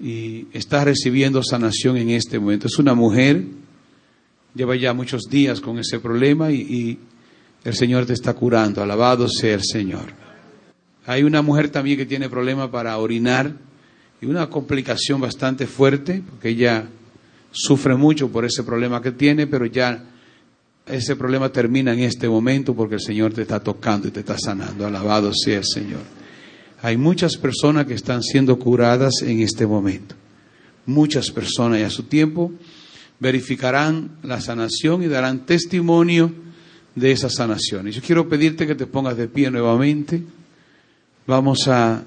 y está recibiendo sanación en este momento. Es una mujer, lleva ya muchos días con ese problema y, el Señor te está curando. Alabado sea el Señor. Hay una mujer también que tiene problemas para orinar y una complicación bastante fuerte, porque ella sufre mucho por ese problema que tiene, pero ya ese problema termina en este momento porque el Señor te está tocando y te está sanando. Alabado sea el Señor. Hay muchas personas que están siendo curadas en este momento. Muchas personas y a su tiempo verificarán la sanación y darán testimonio de esa sanación. Y yo quiero pedirte que te pongas de pie nuevamente. Vamos a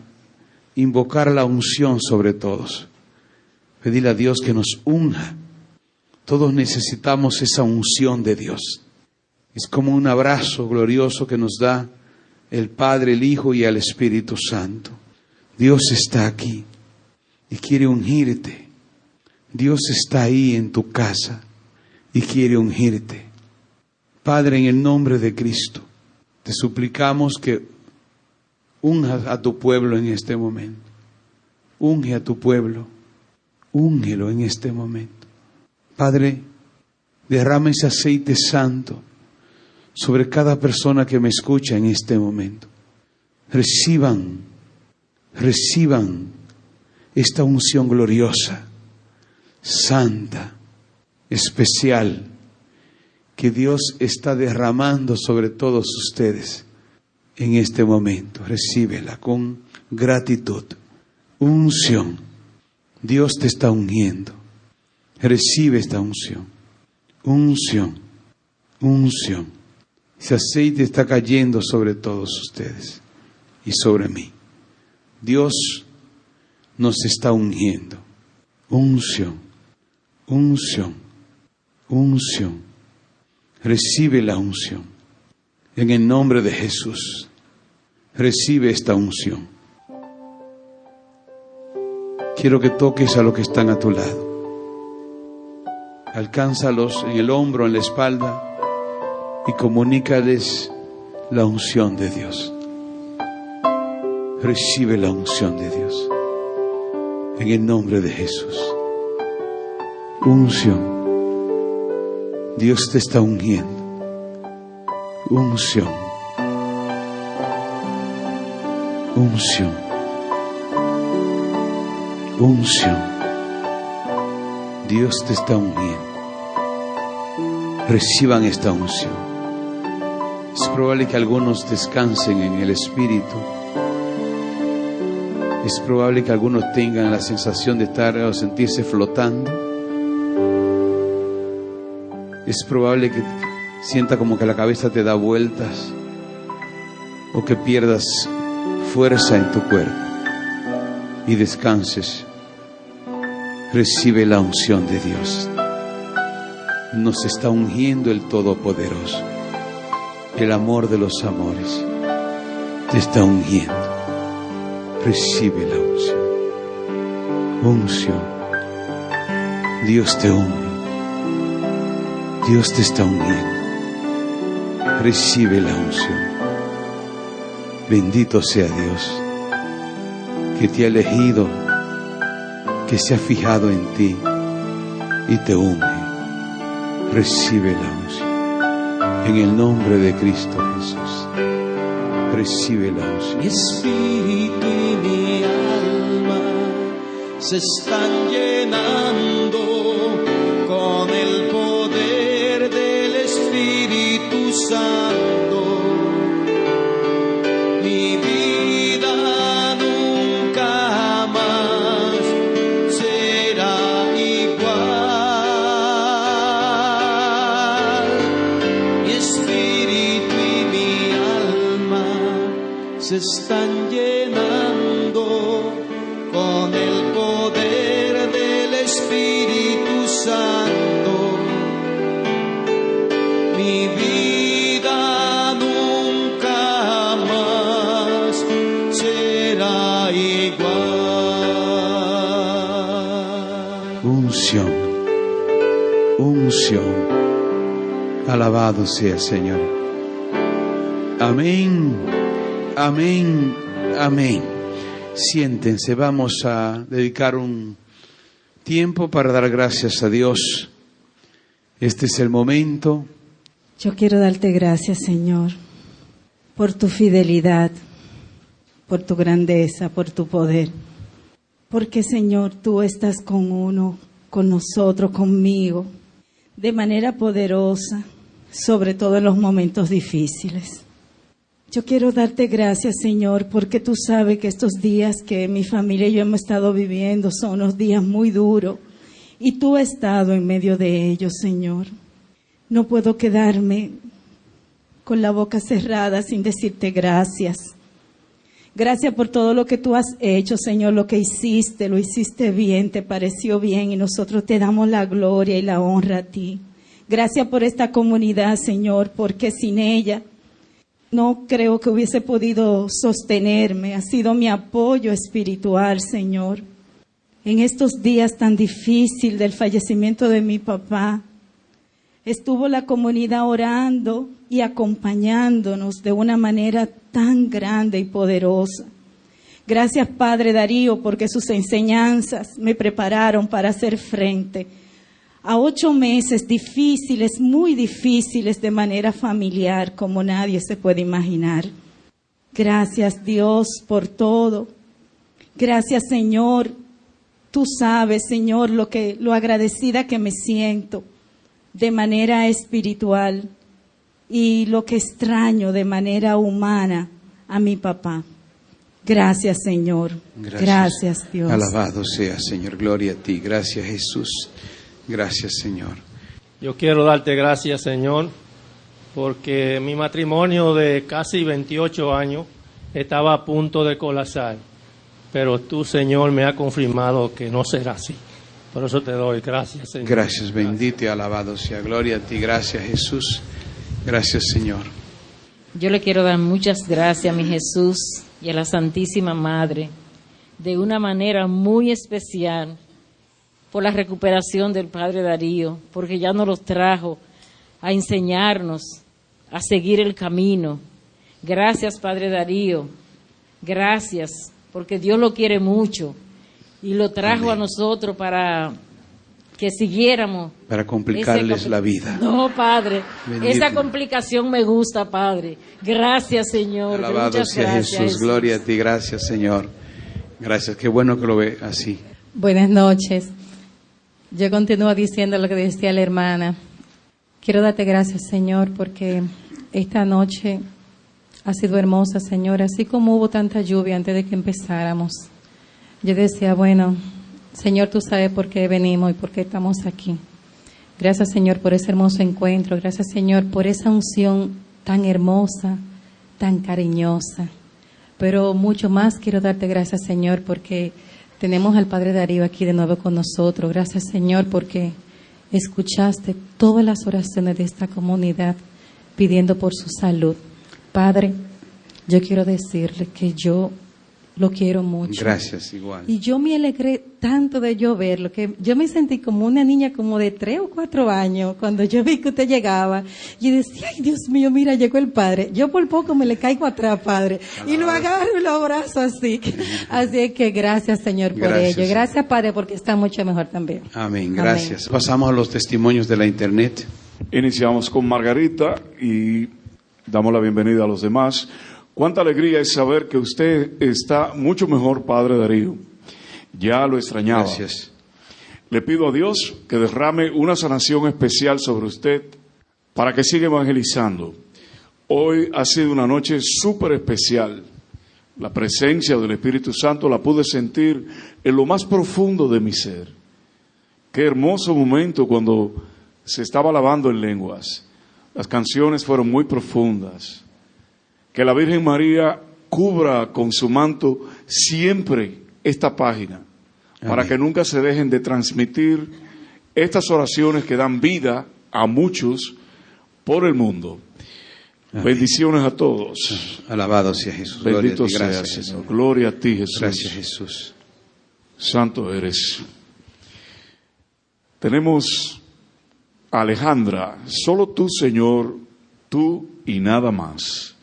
invocar la unción sobre todos. Pedirle a Dios que nos unja. Todos necesitamos esa unción de Dios. Es como un abrazo glorioso que nos da el Padre, el Hijo y el Espíritu Santo. Dios está aquí y quiere ungirte. Dios está ahí en tu casa y quiere ungirte. Padre, en el nombre de Cristo, te suplicamos que unjas a tu pueblo en este momento. Unge a tu pueblo. Úngelo en este momento. Padre, derrama ese aceite santo sobre cada persona que me escucha en este momento. Reciban, reciban esta unción gloriosa, santa, especial, que Dios está derramando sobre todos ustedes en este momento. Recíbela con gratitud, unción. Dios te está uniendo. Recibe esta unción, unción, unción. Ese aceite está cayendo sobre todos ustedes y sobre mí. Dios nos está ungiendo. Unción, unción, unción. Recibe la unción. En el nombre de Jesús, recibe esta unción. Quiero que toques a los que están a tu lado. Alcánzalos en el hombro, en la espalda y comunícales la unción de Dios. Recibe la unción de Dios. En el nombre de Jesús. Unción. Dios te está ungiendo. Unción. Unción. Unción. Dios te está ungiendo. Reciban esta unción. Es probable que algunos descansen en el Espíritu. Es probable que algunos tengan la sensación de estar o sentirse flotando es probable que sienta como que la cabeza te da vueltas o que pierdas fuerza en tu cuerpo y descanses. Recibe la unción de Dios. Nos está ungiendo el Todopoderoso. El amor de los amores te está ungiendo. Recibe la unción. Unción. Dios te unge. Dios te está uniendo. Recibe la unción. Bendito sea Dios que te ha elegido, que se ha fijado en ti y te une. Recibe la unción. En el nombre de Cristo Jesús. Recibe la unción. Mi espíritu y mi alma se están llenando con el poder del Espíritu Santo. Alabado sea Señor. Amén. Amén. Amén. Siéntense, vamos a dedicar un tiempo para dar gracias a Dios. Este es el momento. Yo quiero darte gracias, Señor, por tu fidelidad, por tu grandeza, por tu poder. Porque, Señor, tú estás con uno, con nosotros, conmigo, de manera poderosa, sobre todo en los momentos difíciles. Yo quiero darte gracias, Señor, porque tú sabes que estos días que mi familia y yo hemos estado viviendo son unos días muy duros y tú has estado en medio de ellos, Señor. No puedo quedarme con la boca cerrada sin decirte gracias. Gracias por todo lo que tú has hecho, Señor, lo que hiciste, lo hiciste bien, te pareció bien y nosotros te damos la gloria y la honra a ti. Gracias por esta comunidad, Señor, porque sin ella no creo que hubiese podido sostenerme. Ha sido mi apoyo espiritual, Señor. En estos días tan difíciles del fallecimiento de mi papá, estuvo la comunidad orando y acompañándonos de una manera tan grande y poderosa. Gracias, Padre Darío, porque sus enseñanzas me prepararon para hacer frente a ocho meses difíciles, muy difíciles de manera familiar, como nadie se puede imaginar. Gracias Dios por todo. Gracias Señor. Tú sabes, Señor, lo que lo agradecida que me siento de manera espiritual y lo que extraño de manera humana a mi papá. Gracias, Señor. Gracias. Gracias, Dios. Alabado sea, Señor. Gloria a ti. Gracias, Jesús. Gracias, Señor. Yo quiero darte gracias, Señor, porque mi matrimonio de casi 28 años estaba a punto de colapsar, pero tú, Señor, me has confirmado que no será así. Por eso te doy gracias, Señor. Gracias, bendito y alabado sea. Gloria a ti. Gracias, Jesús. Gracias, Señor. Yo le quiero dar muchas gracias a mi Jesús y a la Santísima Madre de una manera muy especial por la recuperación del Padre Darío, porque ya nos los trajo a enseñarnos a seguir el camino. Gracias, Padre Darío. Gracias, porque Dios lo quiere mucho y lo trajo Amén. a nosotros para que siguiéramos. Para complicarles capi- la vida. No, Padre. Bendito. Esa complicación me gusta, Padre. Gracias, Señor. Alabado Muchas sea gracias, Jesús. Gloria a ti. Gracias, Señor. Gracias. Qué bueno que lo ve así. Buenas noches. Yo continúo diciendo lo que decía la hermana. Quiero darte gracias, Señor, porque esta noche ha sido hermosa, Señor, así como hubo tanta lluvia antes de que empezáramos. Yo decía, bueno, Señor, tú sabes por qué venimos y por qué estamos aquí. Gracias, Señor, por ese hermoso encuentro. Gracias, Señor, por esa unción tan hermosa, tan cariñosa. Pero mucho más quiero darte gracias, Señor, porque tenemos al Padre Darío aquí de nuevo con nosotros. Gracias, Señor, porque escuchaste todas las oraciones de esta comunidad pidiendo por su salud. Padre, yo quiero decirle que yo lo quiero mucho. Gracias, igual. Y yo me alegré tanto de yo verlo, que yo me sentí como una niña como de tres o cuatro años cuando yo vi que usted llegaba. Y decía, ay Dios mío, mira, llegó el padre. Yo por poco me le caigo atrás, padre. Y lo agarro y lo abrazo así. Así es que gracias, Señor, por Gracias. ello. Gracias, Padre, porque está mucho mejor también. Amén. Gracias. Pasamos a los testimonios de la internet. Iniciamos con Margarita y damos la bienvenida a los demás. Cuánta alegría es saber que usted está mucho mejor, Padre Darío. Ya lo extrañaba. Gracias. Le pido a Dios que derrame una sanación especial sobre usted para que siga evangelizando. Hoy ha sido una noche súper especial. La presencia del Espíritu Santo la pude sentir en lo más profundo de mi ser. Qué hermoso momento cuando se estaba alabando en lenguas. Las canciones fueron muy profundas. Que la Virgen María cubra con su manto siempre esta página, para que nunca se dejen de transmitir estas oraciones que dan vida a muchos por el mundo. Amén. Bendiciones a todos. Alabado sea Jesús. Gloria a Bendito seas, Gracias, Señor. Jesús. Gloria a ti, Jesús. Gracias, Jesús. Santo eres. Tenemos a Alejandra, solo tú, Señor, tú y nada más.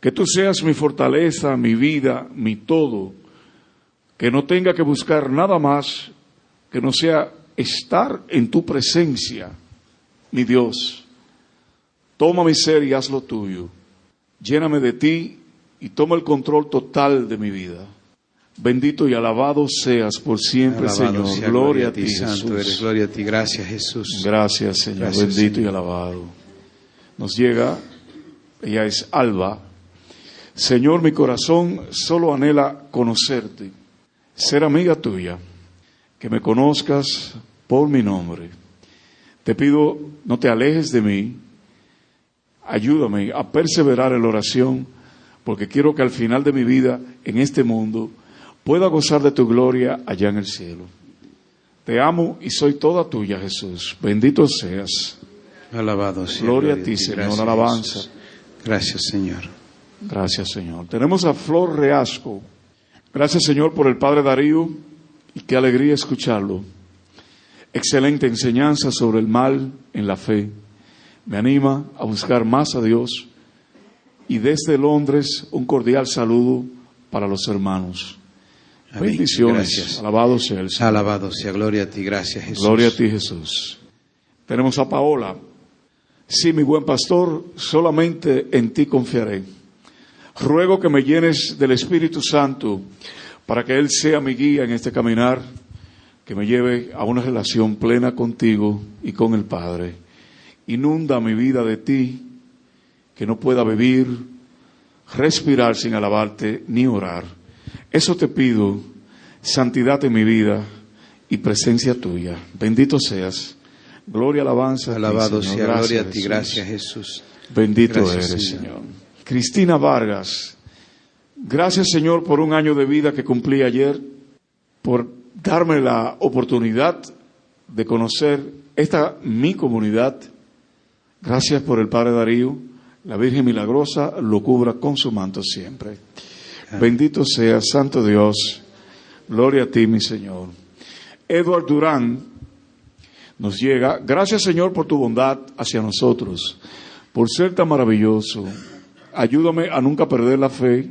Que tú seas mi fortaleza, mi vida, mi todo. Que no tenga que buscar nada más que no sea estar en tu presencia, mi Dios. Toma mi ser y haz lo tuyo. Lléname de ti y toma el control total de mi vida. Bendito y alabado seas por siempre, Alabado Señor. sea, Gloria a ti, Santo Jesús. eres. Gloria a ti. Gracias, Jesús. Gracias, Señor. Gracias, Bendito Señor. y alabado. Nos llega, ella es Alba. Señor, mi corazón solo anhela conocerte, ser amiga tuya, que me conozcas por mi nombre. Te pido, no te alejes de mí. Ayúdame a perseverar en la oración, porque quiero que al final de mi vida en este mundo pueda gozar de tu gloria allá en el cielo. Te amo y soy toda tuya, Jesús. Bendito seas. Alabado sea. Gloria a ti, Señor. Gracias, Alabanza. Gracias, Señor. Gracias, Señor. Tenemos a Flor Reasco. Gracias, Señor, por el Padre Darío y qué alegría escucharlo. Excelente enseñanza sobre el mal en la fe. Me anima a buscar más a Dios. Y desde Londres, un cordial saludo para los hermanos. Amén. Bendiciones. Gracias. Alabado sea el Señor. Alabado sea. Gloria a ti. Gracias, Jesús. Gloria a ti, Jesús. Tenemos a Paola. Sí, mi buen pastor, solamente en ti confiaré. Ruego que me llenes del Espíritu Santo para que Él sea mi guía en este caminar, que me lleve a una relación plena contigo y con el Padre. Inunda mi vida de ti, que no pueda vivir, respirar sin alabarte ni orar. Eso te pido, santidad en mi vida y presencia tuya. Bendito seas. Gloria, alabanza. a ti, Alabado Señor. sea. Gracias, Gloria a ti. Gracias, Jesús. Bendito Gracias, eres, Señor. Señor. Cristina Vargas, gracias, Señor, por un año de vida que cumplí ayer, por darme la oportunidad de conocer esta mi comunidad. Gracias por el Padre Darío. La Virgen Milagrosa lo cubra con su manto siempre. Bendito sea, Santo Dios. Gloria a ti, mi Señor. Edward Durán nos llega. Gracias, Señor, por tu bondad hacia nosotros, por ser tan maravilloso. Ayúdame a nunca perder la fe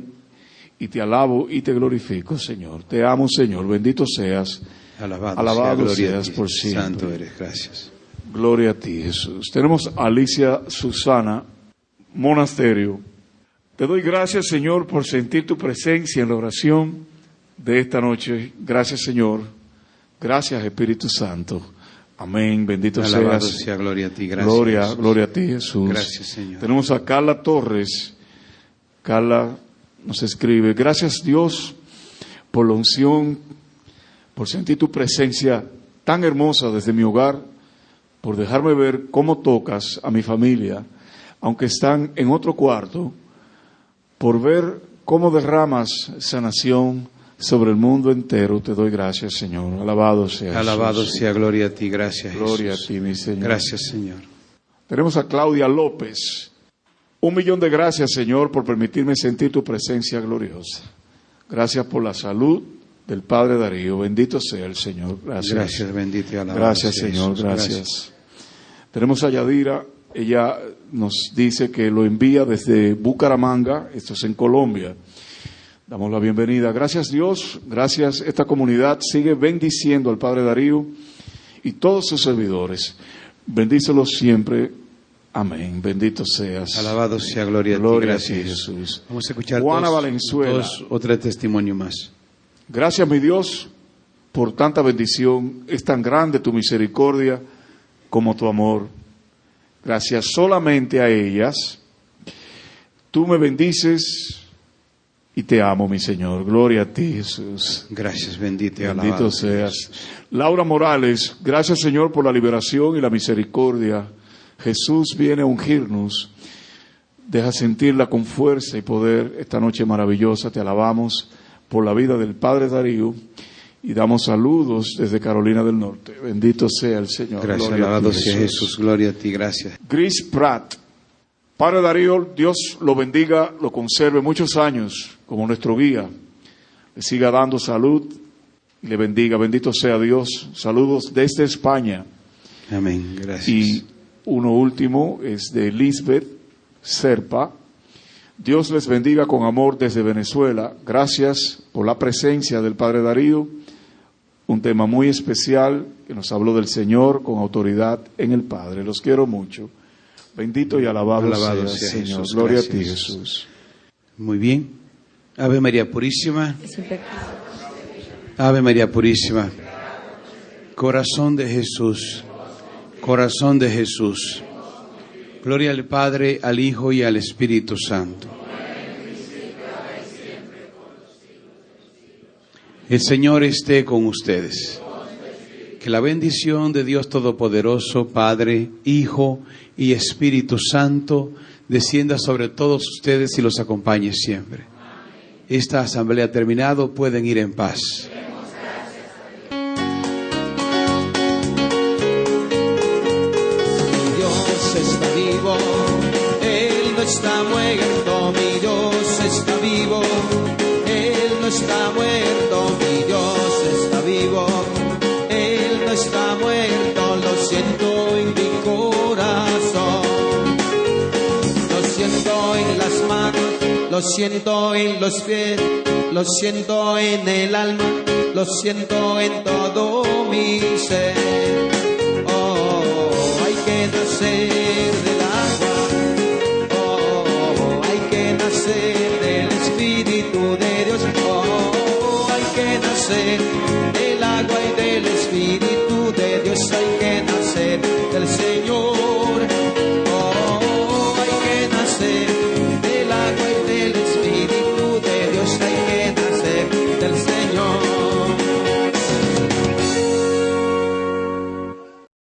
y te alabo y te glorifico, Señor. Te amo, Señor. Bendito seas. Alabado, Alabado sea. Seas ti. por siempre. Santo eres. Gracias. Gloria a ti, Jesús. Tenemos a Alicia Susana, monasterio. Te doy gracias, Señor, por sentir tu presencia en la oración de esta noche. Gracias, Señor. Gracias, Espíritu Santo. Amén. Bendito Alabado seas. sea. Gloria a ti. Gracias. gloria, Jesús. gloria a ti, Jesús. Gracias, Señor. Tenemos a Carla Torres. Carla nos escribe, gracias Dios por la unción, por sentir tu presencia tan hermosa desde mi hogar, por dejarme ver cómo tocas a mi familia, aunque están en otro cuarto, por ver cómo derramas sanación sobre el mundo entero. Te doy gracias, Señor. Alabado sea. Alabado Jesús. sea. Gloria a ti. Gracias, Gloria a ti, mi Señor. Gracias, Señor. Tenemos a Claudia López. Un millón de gracias, Señor, por permitirme sentir tu presencia gloriosa. Gracias por la salud del Padre Darío. Bendito sea el Señor. Gracias. Gracias, bendito y alabado Gracias, Señor. Jesús. Gracias. Tenemos a Yadira. Ella nos dice que lo envía desde Bucaramanga. Esto es en Colombia. Damos la bienvenida. Gracias, Dios. Gracias. Esta comunidad sigue bendiciendo al Padre Darío y todos sus servidores. Bendícelos siempre. Amén. Bendito seas. Alabado sea, gloria a ti. Gloria a Gracias, ti, Jesús. Jesús. Vamos a escuchar Juana dos- Valenzuela. dos- otro testimonio más. Gracias, mi Dios, por tanta bendición. Es tan grande tu misericordia como tu amor. Gracias solamente a ellas. Tú me bendices y te amo, mi Señor. Gloria a ti, Jesús. Gracias, bendito y alabado. Bendito seas. Laura Morales, gracias Señor por la liberación y la misericordia. Jesús viene a ungirnos. Deja sentirla con fuerza y poder esta noche maravillosa. Te alabamos por la vida del Padre Darío y damos saludos desde Carolina del Norte. Bendito sea el Señor. Gracias, Gloria alabado sea Jesús. Gloria a ti, gracias. Gris Pratt. Padre Darío, Dios lo bendiga, lo conserve muchos años como nuestro guía. Le siga dando salud y le bendiga. Bendito sea Dios. Saludos desde España. Amén, gracias. Y uno último es de Lisbeth Serpa. Dios les bendiga con amor desde Venezuela. Gracias por la presencia del Padre Darío. Un tema muy especial que nos habló del Señor con autoridad en el Padre. Los quiero mucho. Bendito y alabado, Alabado sea, sea Señor. Jesús. Gloria a ti. Jesús. Muy bien. Ave María Purísima. Ave María Purísima. Corazón de Jesús. Corazón de Jesús. Gloria al Padre, al Hijo y al Espíritu Santo. El Señor esté con ustedes. Que la bendición de Dios Todopoderoso, Padre, Hijo y Espíritu Santo, descienda sobre todos ustedes y los acompañe siempre. Esta asamblea ha terminado, pueden ir en paz. Lo siento en los pies, lo siento en el alma, lo siento en todo mi ser. Oh, hay que nacer del agua. Oh, hay que nacer del Espíritu de Dios. oh hay que nacer.